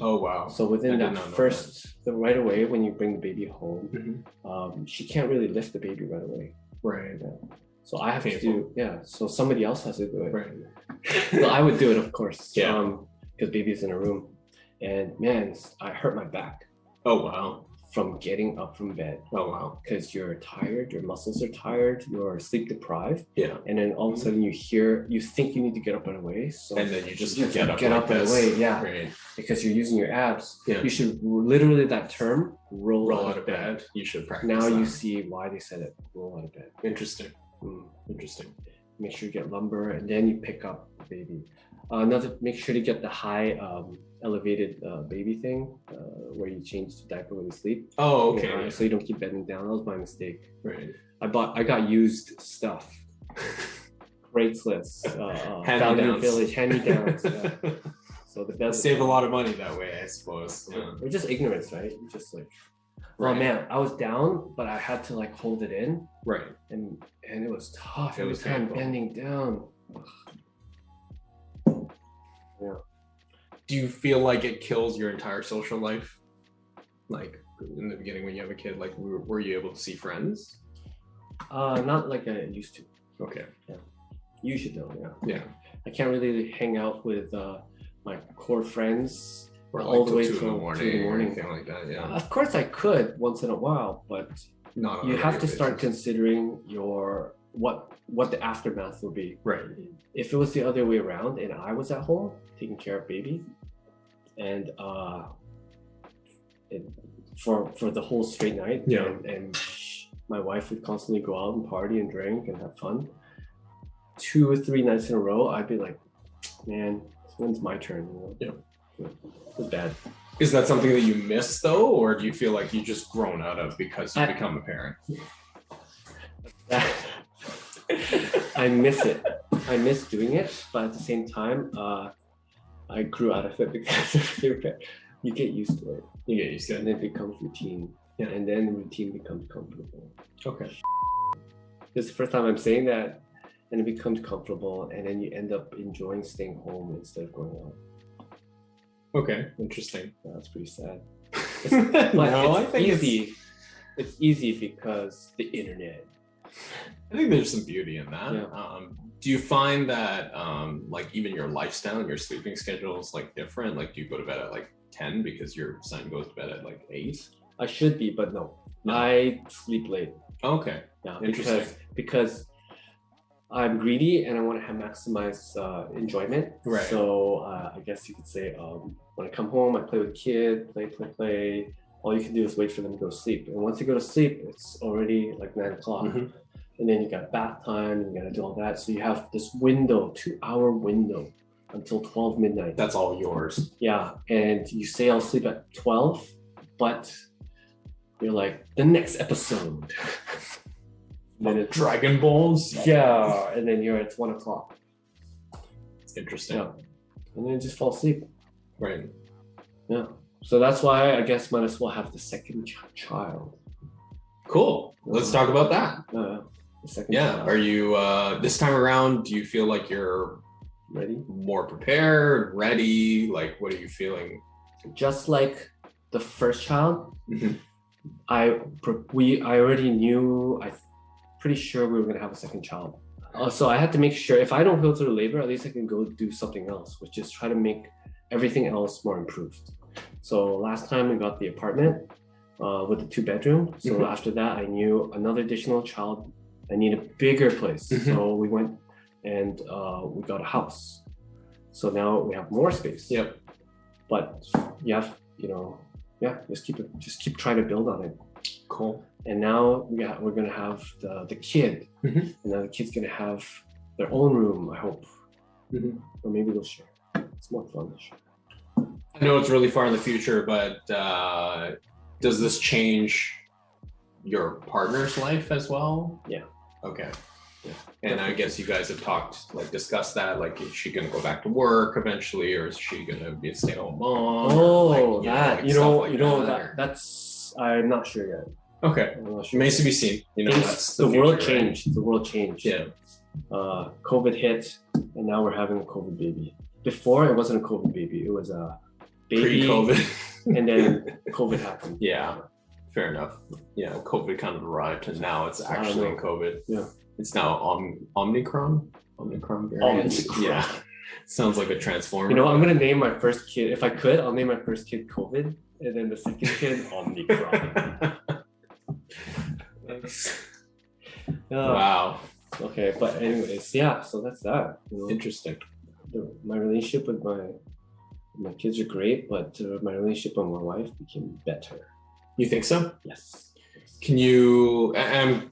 A: oh wow.
B: so within that first the right away when you bring the baby home
A: Mhm.
B: um, she can't really lift the baby right away
A: Right.
B: so i have to do yeah so somebody else has to do it
A: Right.
B: well, I would do it, of course.
A: Yeah.
B: Um, because baby's in a room, and man, I hurt my back
A: Oh wow.
B: From getting up from bed
A: Oh wow.
B: because you're tired, your muscles are tired, you're sleep deprived,
A: Yeah.
B: and then all of a sudden you hear, you think you need to get up right away, so
A: And then you just
B: You
A: get up.
B: get
A: like
B: up
A: this.
B: away, yeah.
A: Right.
B: because you're using your abs,
A: Yeah.
B: you should literally that term roll,
A: Roll out of bed. You should practice.
B: Now you see why they said it. Roll out of bed.
A: Interesting.
B: Mm.
A: Interesting.
B: make sure you get lumber and then you pick up the baby. Uh, another, make sure to get the high um, elevated uh, baby thing uh, where you change the diaper when you sleep.
A: Oh
B: You
A: okay.
B: know, so you don't keep bending down. That was my mistake.
A: Right.
B: I bought, I got used stuff. Craigslist, uh, uh,
A: Hand-me-downs.
B: Village, hand-me-downs. yeah. So the best
A: Save a lot of money that way, I suppose. Yeah.
B: Or just ignorance, right? You just like, oh man, I was down, but I had to like hold it in,
A: Right.
B: and and it was tough.
A: It
B: Every
A: was
B: time
A: painful.
B: bending down.
A: Do you feel like it kills your entire social life? Like in the beginning when you have a kid, like were, were you able to see friends?
B: Uh, not like I used to.
A: Okay.
B: You should know, yeah.
A: Yeah.
B: I can't really hang out with uh, my core friends.
A: Or
B: All
A: like
B: the way till
A: the
B: two in
A: morning,
B: the
A: or
B: morning.
A: anything like that. Yeah.
B: Of course, I could once in a while, but
A: Not
B: you have to start considering your what what the aftermath will be.
A: Right.
B: If it was the other way around and I was at home taking care of baby, and uh, it, for for the whole straight night,
A: Yeah.
B: and, and my wife would constantly go out and party and drink and have fun. Two or three nights in a row, I'd be like, man, when's my turn? You know?
A: Yeah.
B: yeah. It was bad.
A: Is that something that you miss though, or do you feel like you just grown out of because you
B: I-
A: become a parent?
B: I miss it. I miss doing it, but at the same time, uh, I grew out of it because you get used to it,
A: You get used to
B: and
A: it.
B: it becomes routine,
A: Yeah.
B: and then routine becomes comfortable.
A: Okay.
B: This is the first time I'm saying that, and it becomes comfortable, and then you end up enjoying staying home instead of going out.
A: Okay. Interesting.
B: That's pretty sad.
A: no, I
B: it's
A: think
B: easy.
A: It's,
B: It's easy because the internet.
A: I think there's some beauty in that.
B: Yeah.
A: Um, do you find that um, like even your lifestyle and your sleeping schedule is like different? Like, do you go to bed at like ten because your son goes to bed at like eight?
B: I should be, but no.
A: No.
B: I sleep late.
A: Okay.
B: Yeah,
A: Interesting.
B: because because I'm greedy and I want to have maximize uh, enjoyment.
A: Right.
B: So uh, I guess you could say um, when I come home, I play with kid, play, play, play, all you can do is wait for them to go to sleep. And once you go to sleep, it's already like nine o'clock.
A: Mhm.
B: And then you got bath time, you gotta do all that. So you have this window, two hour window until 12 midnight.
A: That's all yours.
B: Yeah. And you say I'll sleep at 12, but you're like, the next episode. then it's
A: Dragon Balls.
B: yeah, and then you're at one o'clock.
A: It's interesting.
B: Yeah. And then you just fall asleep.
A: Right.
B: Yeah. So that's why I guess might as well have the second ch- child.
A: Cool. Let's talk about that.
B: Uh, the second
A: Yeah.
B: child.
A: Are you uh this time around? Do you feel like you're
B: ready?
A: more prepared, ready? Like, what are you feeling?
B: Just like the first child,
A: Mhm.
B: I we I already knew. I pretty sure we were gonna have a second child. Uh, so I had to make sure if I don't go through labor, at least I can go do something else, which is try to make everything else more improved. So last time we got the apartment uh, with the two bedroom. So
A: Mhm.
B: after that, I knew another additional child. I need a bigger place.
A: Mhm.
B: So we went and uh, we got a house. So now we have more space.
A: Yep.
B: But you have, you know, yeah, just keep it, just keep trying to build on it.
A: Cool.
B: And now we got, we're gonna have the the kid,
A: Mhm.
B: and now the kid's gonna have their own room. I hope,
A: Mhm.
B: or maybe they'll share. It's more fun to share.
A: I know it's really far in the future, but uh, does this change your partner's life as well?
B: Yeah.
A: Okay.
B: Yeah.
A: And I guess you guys have talked, like, discussed that. Like, is she gonna go back to work eventually, or is she gonna be a stay-at-home mom? or,
B: Oh,
A: like,
B: that
A: like,
B: you know,
A: like
B: you know
A: that,
B: that that's I'm not sure yet.
A: Okay.
B: Sure.
A: Remains to be seen. You know,
B: the, world
A: future, right?
B: changed. The world changed.
A: Yeah.
B: Uh, COVID hit, and now we're having a COVID baby. Before it wasn't a COVID baby; it was a baby,
A: Pre-COVID.
B: and then COVID happened.
A: Yeah, fair enough. Yeah, COVID kind of arrived, and now it's actually. COVID.
B: Yeah.
A: It's now Om- Omicron. Omicron variant.
B: Omicron.
A: Yeah, sounds like a transformer.
B: You know, I'm gonna name my first kid. If I could, I'll name my first kid COVID, and then the second kid Omicron. Uh,
A: wow,
B: Okay, but anyways, yeah. So that's that. You know,
A: interesting.
B: the, my relationship with my my kids are great, but uh, my relationship with my wife became better.
A: You think so?
B: Yes.
A: Can you? I'm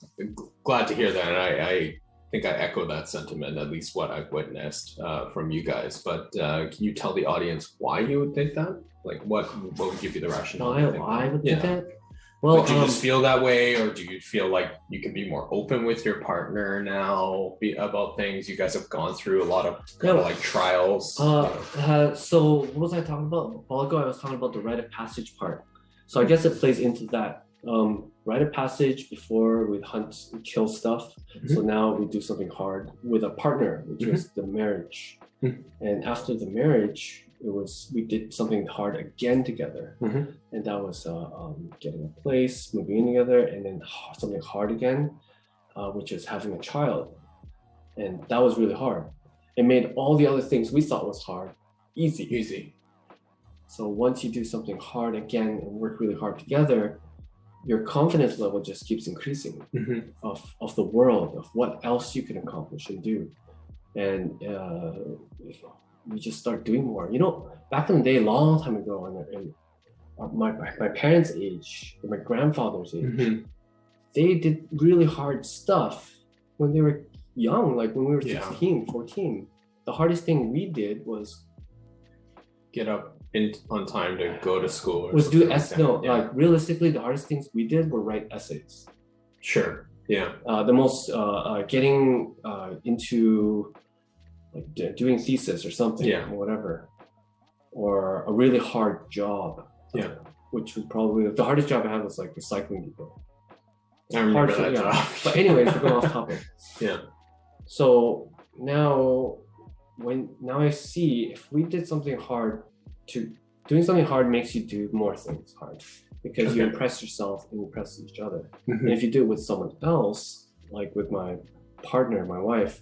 A: glad to hear that. And I, I think I echo that sentiment, at least what I've witnessed uh, from you guys. But uh, can you tell the audience why you would think that? Like, what what would give you the rationale?
B: Why I would
A: yeah.
B: think that? Well,
A: Did you
B: um,
A: just feel that way, or do you feel like you can be more open with your partner now be, about things? You guys have gone through a lot of kind
B: Yeah.
A: of like trials.
B: Uh, uh, so what was I talking about? A while ago, I was talking about the rite of passage part. So I guess it plays into that. Um, rite of passage before we hunt and kill stuff. So now we do something hard with a partner, which
A: Mhm.
B: was the marriage.
A: Mhm.
B: And after the marriage, it was we did something hard again together,
A: Mhm.
B: and that was uh, um, getting a place, moving in together, and then something hard again, uh, which is having a child, and that was really hard. It made all the other things we thought was hard easy.
A: Easy.
B: So once you do something hard again and work really hard together, your confidence level just keeps increasing
A: Mhm.
B: of, of the world, of what else you can accomplish and do. And uh, we just start doing more. You know, back in the day, a long time ago, and, uh, my, my parents' age, my grandfather's age,
A: Mhm.
B: they did really hard stuff when they were young, like when we were
A: Yeah.
B: 16, 14. The hardest thing we did was
A: Get up in on time to go to school. or
B: was do
A: something like
B: s no
A: Yeah.
B: like realistically the hardest things we did were write essays
A: sure. Yeah.
B: uh, the most uh, uh, getting uh, into like doing thesis or something
A: Yeah.
B: or whatever or a really hard job
A: Yeah.
B: which was probably the hardest job i had was like recycling people
A: I remember
B: Hard
A: that
B: yeah.
A: job.
B: but anyways we're going off topic
A: Yeah.
B: so now when now i see if we did something hard to doing something hard makes you do more things hard because you impress yourself and impress each other
A: Mhm.
B: and if you do it with someone else like with my partner my wife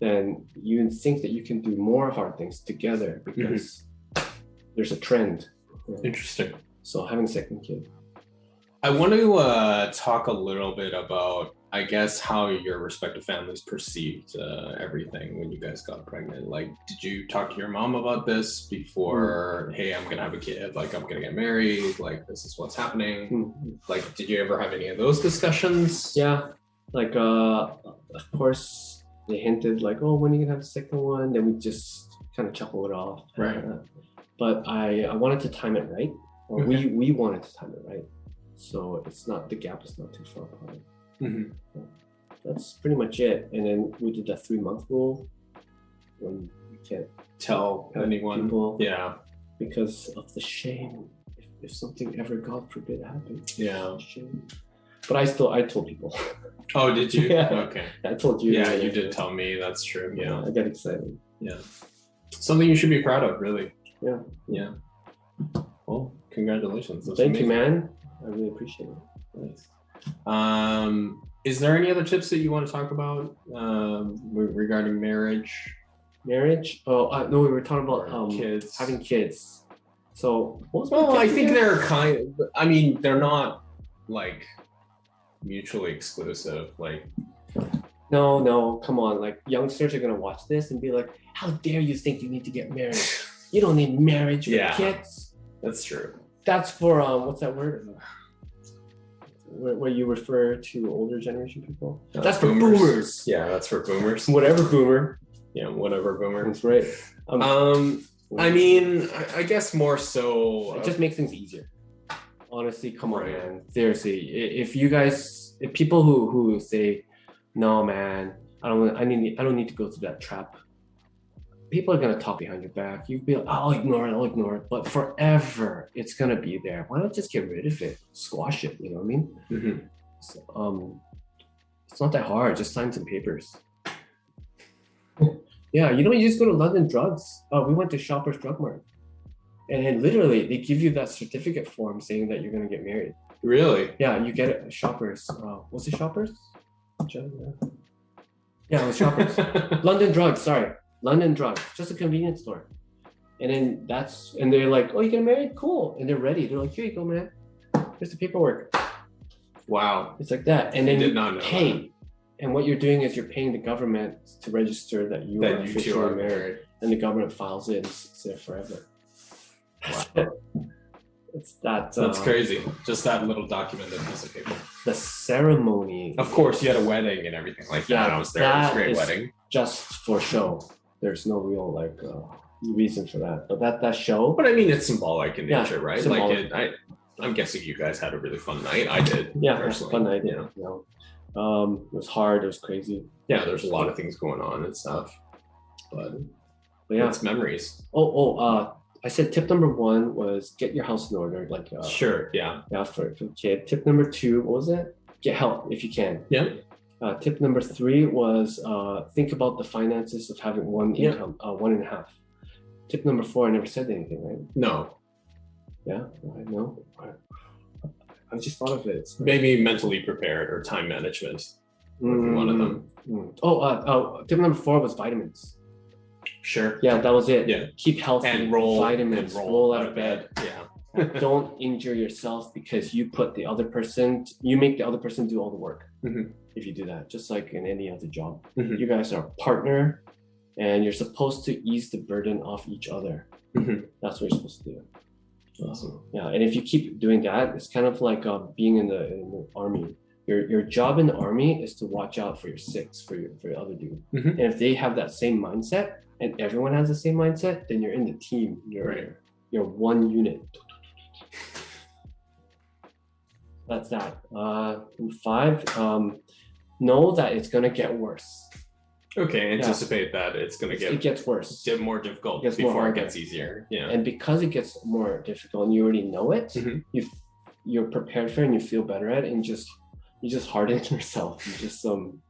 B: then you think that you can do more hard things together because there's a trend
A: Interesting.
B: so having a second kid
A: I want to uh, talk a little bit about I guess how your respective families perceived uh, everything when you guys got pregnant. Like, did you talk to your mom about this before? Hey, I'm gonna have a kid. Like, I'm gonna get married. Like, this is what's happening.
B: Mhm.
A: Like, did you ever have any of those discussions?
B: Yeah, like uh, of course they hinted like, oh, when are you gonna have the second one? Then we just kind of chuckle it off.
A: Right.
B: Uh, but I I wanted to time it right, or we we wanted to time it right, so it's not the gap is not too far apart.
A: Mhm.
B: That's pretty much it. And then we did that three month rule when you can't
A: Tell
B: tell
A: anyone?
B: people
A: Yeah.
B: because of the shame. If, if something ever, God forbid, happens,
A: Yeah.
B: shame. But I still I told people.
A: Oh, did you?
B: Yeah.
A: Okay.
B: I told you.
A: Yeah, you did tell me. That's true. Yeah.
B: I got excited.
A: Yeah. Something you should be proud of, really.
B: Yeah.
A: Yeah. Well, congratulations. That's
B: Thank you, man. I really appreciate it.
A: Nice. Um, is there any other tips that you want to talk about um, regarding marriage
B: Marriage? Oh, uh, no, we were talking about um,
A: kids?
B: having kids. So, what was my
A: well, I think they're kind. I mean, they're not like mutually exclusive. Like,
B: No, no, come on. Like, youngsters are going to watch this and be like, how dare you think you need to get married? You don't need marriage for
A: Yeah.
B: kids.
A: that's true.
B: That's for, um, what's that word? Where, where you refer to older generation people?
A: Uh,
B: That's for boomers.
A: Yeah, that's for boomers.
B: Whatever, boomer.
A: Yeah, whatever boomer.
B: That's right. Um,
A: Um, I mean, I, I guess more so.
B: it just makes things easier. Honestly, come on, man. Seriously, if you guys, if people who who say, "No, man, I don't, I need, I don't need to go through that trap," people are gonna talk behind your back. You be like, "I'll ignore it, I'll ignore it," but forever, it's gonna be there. Why not just get rid of it, squash it? You know what I mean?
A: Mhm.
B: So, um, it's not that hard. Just sign some papers. yeah, you know, you just go to London Drugs. Oh, we went to Shoppers Drug Mart, and then literally they give you that certificate form saying that you're gonna get married.
A: Really?
B: Yeah, you get it Shoppers. Uh, was it Shoppers? Yeah, it was Shoppers. London Drugs. Sorry, London Drugs. Just a convenience store. And then that's and they're like, oh, you get married? Cool. And they're ready. They're like, here you go, man. Here's the paperwork.
A: wow.
B: It's like that. And then you pay. And what you're doing is you're paying the government to register that you are
A: That two
B: officially
A: are
B: married.
A: married.
B: And the government files it and it's there forever. It's that
A: That's
B: uh,
A: crazy. Just that little documented piece of paper.
B: the ceremony
A: Of course, you had a wedding and everything like that.
B: Yeah,
A: I was there. It was a great wedding.
B: just for show. There's no real like uh, reason for that. But that that show
A: But I mean, it's symbolic in
B: Yeah,
A: nature, right?
B: symbolic.
A: Like, it, I, I'm guessing you guys had a really fun night. I did.
B: yeah,
A: personally.
B: fun night.
A: Yeah.
B: You know. Um, it was hard. It was crazy.
A: Yeah, there's a lot of things going on and stuff. But
B: But yeah.
A: it's memories.
B: Oh, oh. Uh, I said tip number one was get your house in order. Like uh,
A: sure. Yeah.
B: Yeah, for, for kid. Tip number two, what was it? Get help if you can.
A: Yeah.
B: Uh, tip number three was uh, think about the finances of having one
A: Yeah.
B: income, uh, one and a half. Tip number four, I never said anything, right?
A: No.
B: Yeah, I know. I just thought of it.
A: Maybe mentally prepared or time management. be one of them.
B: Mm. Oh, uh, oh, tip number four was vitamins.
A: Sure.
B: Yeah, that was it.
A: Yeah.
B: Keep healthy.
A: And roll.
B: vitamins.
A: and
B: roll, out of bed.
A: Yeah.
B: Don't injure yourself because you put the other person. You make the other person do all the work.
A: Mhm.
B: If you do that, just like in any other job,
A: Mhm.
B: you guys are a partner, and you're supposed to ease the burden off each other.
A: Mhm.
B: That's what you're supposed to do.
A: Awesome.
B: Yeah, and if you keep doing that, it's kind of like uh, being in the, in the army. Your your job in the army is to watch out for your six, for your for your other dude.
A: Mhm.
B: And if they have that same mindset, and everyone has the same mindset, then you're in the team. You're
A: Right.
B: you're one unit. That's that. Uh, five. Um, know that it's gonna get worse.
A: Okay. Anticipate that it's going to
B: it
A: get
B: gets worse.
A: di- more difficult
B: It gets more
A: before it gets easier. Yeah.
B: and because it gets more difficult and you already know it
A: Mhm.
B: you you're prepared for it and you feel better at it and just you just harden yourself you just um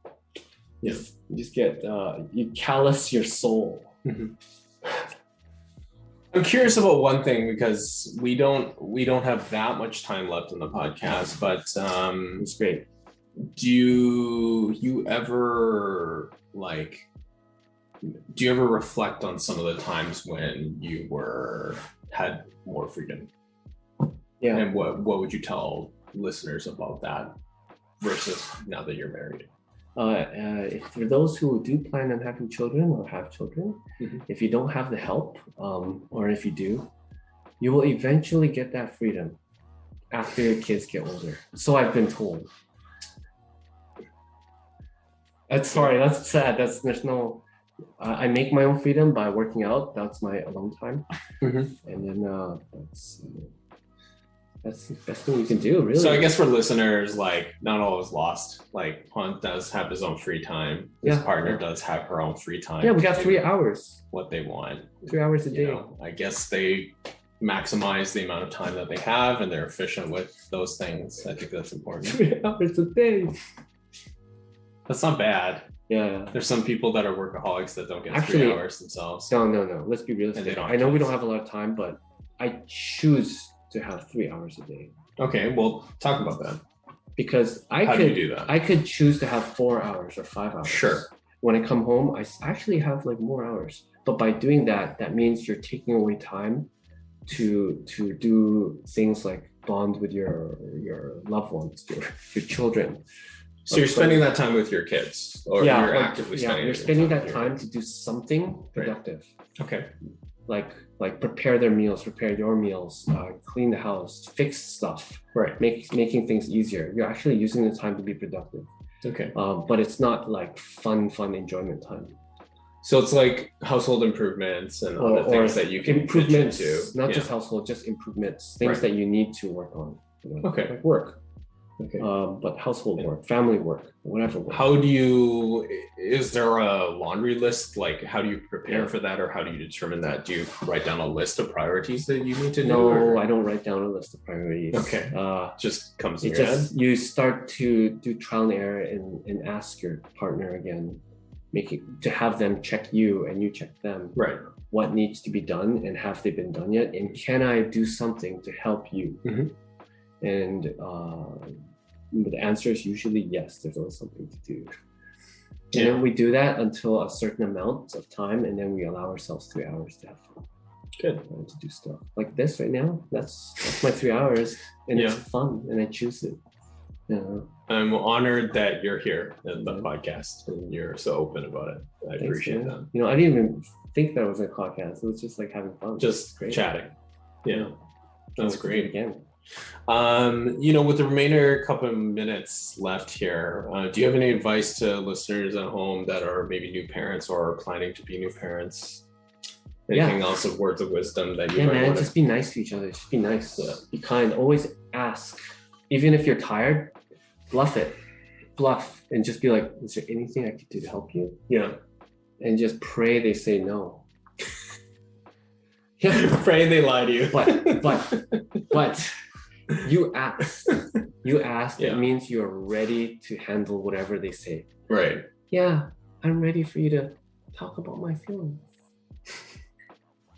A: Yeah.
B: you just get uh you callous your soul
A: I'm curious about one thing because we don't we don't have that much time left in the podcast, but um,
B: it's great
A: do you, you ever like do you ever reflect on some of the times when you were had more freedom
B: yeah
A: and what what would you tell listeners about that versus now that you're married?
B: Uh, uh, if for those who do plan on having children or have children,
A: Mhm.
B: if you don't have the help, um, or if you do, you will eventually get that freedom after your kids get older. So I've been told. That's sorry. That's sad. That's there's no. I I make my own freedom by working out. That's my alone time,
A: Mhm.
B: and then uh, that's that's the best thing you can do. Really.
A: So I guess for listeners, like not all is lost. Like Hans does have his own free time. His
B: Yeah.
A: partner does have her own free time.
B: yeah, we got three hours.
A: What they want.
B: Three hours a
A: You
B: day.
A: know, I guess they maximize the amount of time that they have, and they're efficient with those things. I think that's important.
B: Three hours a day.
A: That's not bad.
B: Yeah.
A: There's some people that are workaholics that don't get
B: Actually-
A: three hours themselves.
B: No, no, no. Let's be realistic.
A: don't
B: I know we don't have a lot of time, but I choose to have three hours a day
A: Okay, well, talk about that.
B: because I
A: How
B: could
A: you do that?
B: I could choose to have four hours or five hours.
A: Sure.
B: When I come home, I actually have like more hours. But by doing that, that means you're taking away time to to do things like bond with your your loved ones, your your children.
A: So you're spending that time with your kids, or yeah, you're
B: like,
A: actively
B: yeah,
A: spending.
B: you're
A: your
B: spending that time to do something productive.
A: Okay.
B: Like like prepare their meals, prepare your meals, uh, clean the house, fix stuff,
A: Right.
B: make making things easier. You're actually using the time to be productive,
A: Okay.
B: um, but it's not like fun, fun enjoyment time.
A: So it's like household improvements and
B: Or,
A: other things that you can
B: improvements,
A: into.
B: not
A: Yeah.
B: just household, just improvements, things
A: Right.
B: that you need to work on. you know,
A: Okay.
B: like work,
A: Okay.
B: um, but household work, family work, whatever. Work.
A: How do you? Is there a laundry list? Like, how do you prepare for that, or how do you determine that? Do you write down a list of priorities that you need to do?
B: no,
A: or
B: I don't write down a list of priorities.
A: Okay.
B: Uh,
A: just comes in
B: just you start to do trial and error and, and ask your partner again make it to have them check you and you check them.
A: Right.
B: what needs to be done and have they been done yet and can i do something to help you
A: Mhm.
B: And uh, the answer is usually yes there's always something to do and
A: Yeah.
B: then we do that until a certain amount of time and then we allow ourselves three hours to have fun
A: Good.
B: to do stuff like this right now that's that's my three hours and it's fun and i choose it know
A: I'm honored that you're here in the
B: Yeah.
A: podcast and you're so open about it. I
B: Thanks,
A: appreciate
B: man.
A: that.
B: You know, I didn't even think that was a podcast. It was just like having fun.
A: Just chatting. Yeah. That's
B: Let's do it
A: great.
B: Again,
A: Um, you know, with the remainder couple of minutes left here, uh, do you have any advice to listeners at home that are maybe new parents or are planning to be new parents?
B: Yeah.
A: Anything else of words of wisdom that you
B: yeah, man.
A: want
B: Just be nice to each other. Just be nice. Be kind. Always ask, even if you're tired. Bluff it, bluff, and just be like, "Is there anything I could do to help you?"
A: Yeah.
B: And just pray they say no. yeah,
A: Pray they lie to you.
B: but but but you asked. You asked.
A: Yeah.
B: It means you're ready to handle whatever they say.
A: right.
B: yeah, I'm ready for you to talk about my feelings.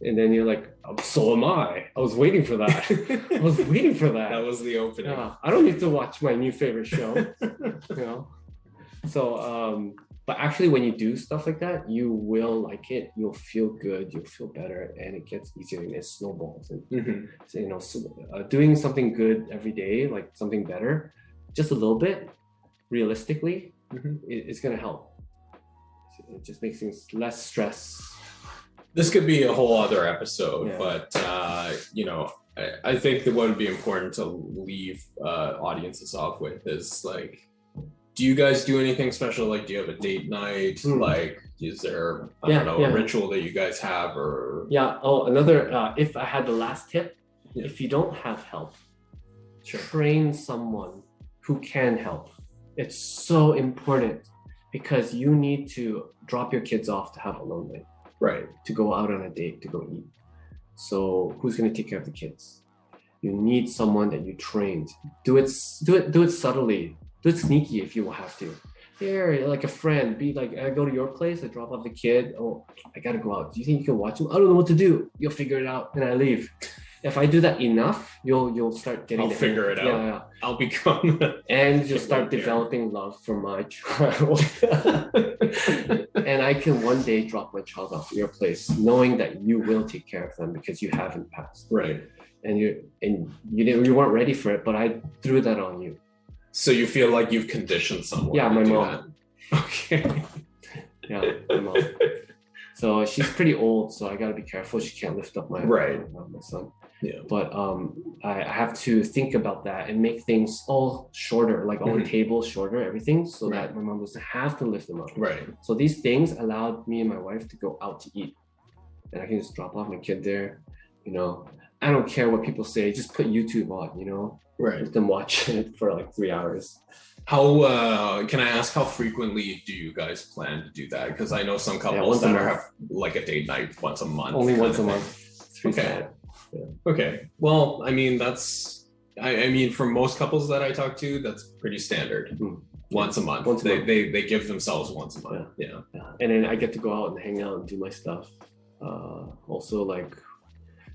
B: And then you're like, "Oh, so am I. I was waiting for that. I was waiting for that.
A: That was the opening.
B: Yeah, I don't need to watch my new favorite show, you know. So, um, but actually, when you do stuff like that, you will like it. You'll feel good. You'll feel better, and it gets easier and it snowballs. And
A: Mhm.
B: so, you know, so, uh, doing something good every day, like something better, just a little bit, realistically,
A: Mhm.
B: it, it's gonna help. It just makes things less stress.
A: This could be a whole other episode,
B: Yeah.
A: but uh, you know, I, I think that what would be important to leave uh, audiences off with is like, do you guys do anything special? Like, do you have a date night?
B: Hmm.
A: Like, is there I
B: Yeah,
A: don't know
B: yeah.
A: a ritual that you guys have, or
B: Yeah. Oh, another. Uh, if I had the last tip,
A: Yeah.
B: if you don't have help,
A: Sure.
B: train someone who can help. It's so important because you need to drop your kids off to have a alone night,
A: right?
B: to go out on a date, to go eat. So who's going to take care of the kids? You need someone that you trained. Do it. Do it. Do it subtly. Do it sneaky if you will have to. Here, like a friend, be like, I go to your place, I drop off the kid. Oh, I gotta go out. Do you think you can watch him? I don't know what to do. You'll figure it out, and I leave. If I do that enough, you'll you'll start getting.
A: I'll figure it
B: yeah,
A: out.
B: Yeah,
A: I'll become.
B: and you'll start developing love for my child. and I can one day drop my child off at your place, knowing that you will take care of them because you haven't passed
A: right.
B: and you and you didn't you weren't ready for it but i threw that on you
A: So you feel like you've conditioned someone?
B: Yeah, my mom.
A: that? Okay.
B: Yeah, my mom. So she's pretty old, so I gotta be careful. She can't lift up my
A: Right.
B: uh, my son.
A: Yeah.
B: But um, I, I have to think about that and make things all shorter, like all
A: Mhm.
B: the tables shorter, everything, so
A: Right.
B: that my mom doesn't have to lift them up.
A: Right.
B: So these things allowed me and my wife to go out to eat, and I can just drop off my kid there. You know, I don't care what people say. Just put YouTube on. You know,
A: Right.
B: them watch it for like three hours.
A: How uh can I ask how frequently do you guys plan to do that? Because I know some couples
B: a
A: that are have like a date night once a month.
B: Only once a month.
A: Okay.
B: times.
A: Okay. Well, I mean that's I, I mean for most couples that I talk to, that's pretty standard.
B: Hmm.
A: Once a month.
B: Once a
A: they,
B: month.
A: they they give themselves once a month. Yeah.
B: Yeah. And then I get to go out and hang out and do my stuff. Uh, also, like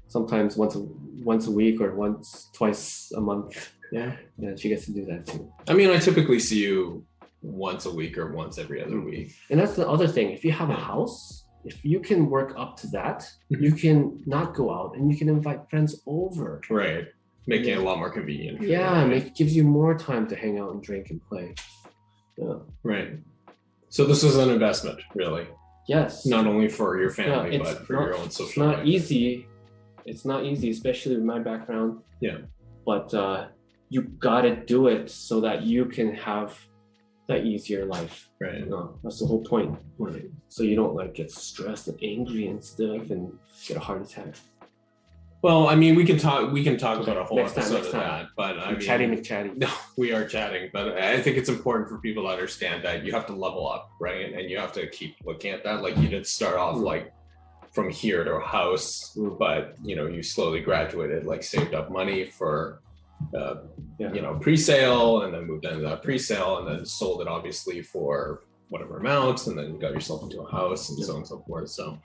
B: sometimes once a once a week or once twice a month.
A: Yeah.
B: Yeah, she gets to do that too.
A: I mean I typically see you once a week or once every other
B: Hmm.
A: week.
B: And that's the other thing. If you have a house, if you can work up to that,
A: Mhm.
B: you can not go out and you can invite friends over.
A: Right. Making
B: Yeah.
A: it a lot more convenient. you,
B: Yeah, and
A: right?
B: it gives you more time to hang out and drink and play. Yeah.
A: Right. So this is an investment, really,
B: Yes.
A: not only for your family,
B: it's
A: but for
B: not,
A: your own
B: It's
A: social
B: not
A: life.
B: easy. It's not easy, especially with my background.
A: Yeah.
B: But uh, you gotta do it so that you can have that easier life.
A: Right.
B: You know, that's the whole point.
A: Right.
B: So you don't like get stressed and angry and stuff and get a heart attack.
A: Well, I mean, we can talk. We can talk about a whole
B: Next time,
A: episode
B: next
A: of
B: time.
A: that, but I mean,
B: McChatty.
A: No, we are chatting, but I think it's important for people to understand that you have to level up, right? And you have to keep looking at that. Like you didn't start off
B: Mm.
A: like from here to a house,
B: Mm.
A: but you know, you slowly graduated, like saved up money for, uh,
B: Yeah.
A: you know, pre-sale, and then moved into that pre-sale, and then sold it obviously for whatever amount, and then got yourself into a house, and so on and so forth. So,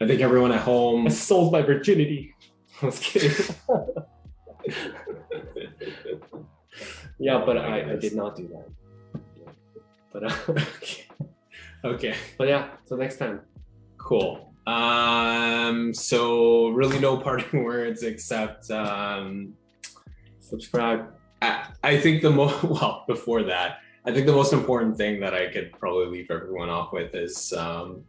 A: I think everyone at home.
B: I sold my virginity. I was kidding. yeah, but I, I did not do that. But uh,
A: okay.
B: but yeah, so next time.
A: Cool. Um, so really no parting words except um
B: Subscribe.
A: I, I think the most well before that, I think the most important thing that I could probably leave everyone off with is um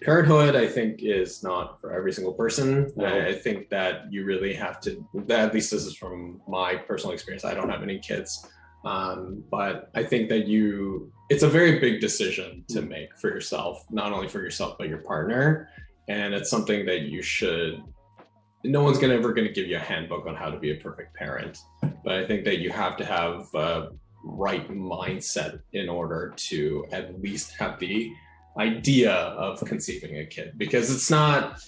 A: parenthood I think is not for every single person.
B: No.
A: I, I think that you really have to at least this is from my personal experience. I don't have any kids. Um, but I think that you it's a very big decision to make for yourself, not only for yourself but your partner. And it's something that you should no one's gonna ever gonna give you a handbook on how to be a perfect parent. But I think that you have to have a right mindset in order to at least have the idea of conceiving a kid because it's not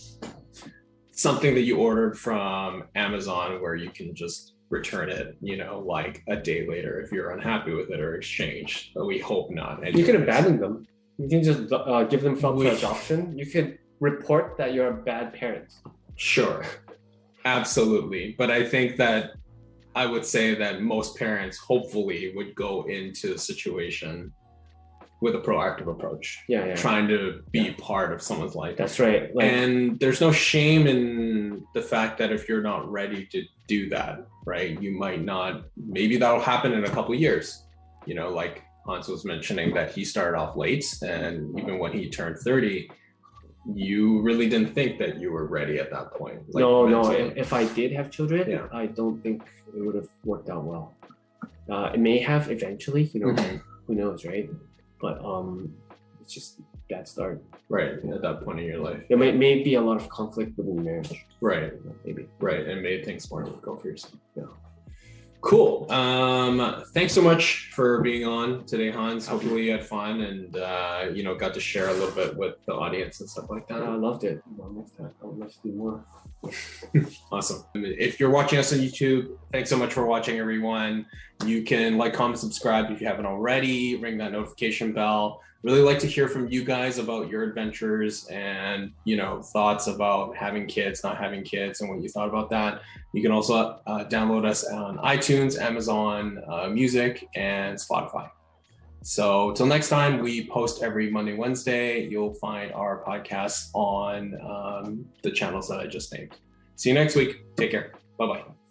A: something that you ordered from Amazon where you can just return it, you know, like a day later if you're unhappy with it or exchange. But we hope not.
B: You can abandon them. You can just uh, give them up for adoption. You could report that you're a bad parent.
A: Sure. Absolutely. But I think that I would say that most parents hopefully would go into the situation with a proactive approach,
B: Yeah, yeah.
A: trying to be part of someone's life.
B: That's right. Like,
A: and there's no shame in the fact that if you're not ready to do that, right? You might not, maybe that'll happen in a couple years. You know, like Hans was mentioning that he started off late, and even when he turned 30, you really didn't think that you were ready at that point. like,
B: no, no.
A: mentally.
B: If, if I did have children,
A: Yeah.
B: I don't think it would have worked out well. Uh, it may have eventually, you know,
A: Mhm.
B: who knows, right? But um, it's just bad start.
A: Right. At that point in your life.
B: There may, may be a lot of conflict within marriage,
A: Right.
B: maybe.
A: Right. And made things more difficult for yourself. Yeah. Cool. Um, thanks so much for being on today, Hans. Hopefully you had fun and uh, you know got to share a little bit with the audience and stuff like that.
B: I loved it. Well, next time I would love to do more.
A: Awesome. If you're watching us on YouTube, thanks so much for watching, everyone. You can like, comment, subscribe if you haven't already, ring that notification bell. Really like to hear from you guys about your adventures and, you know, thoughts about having kids, not having kids, and what you thought about that. You can also uh, download us on iTunes, Amazon uh, Music, and Spotify. So till next time, we post every Monday, Wednesday. You'll find our podcasts on um, the channels that I just named. See you next week. Take care. Bye bye.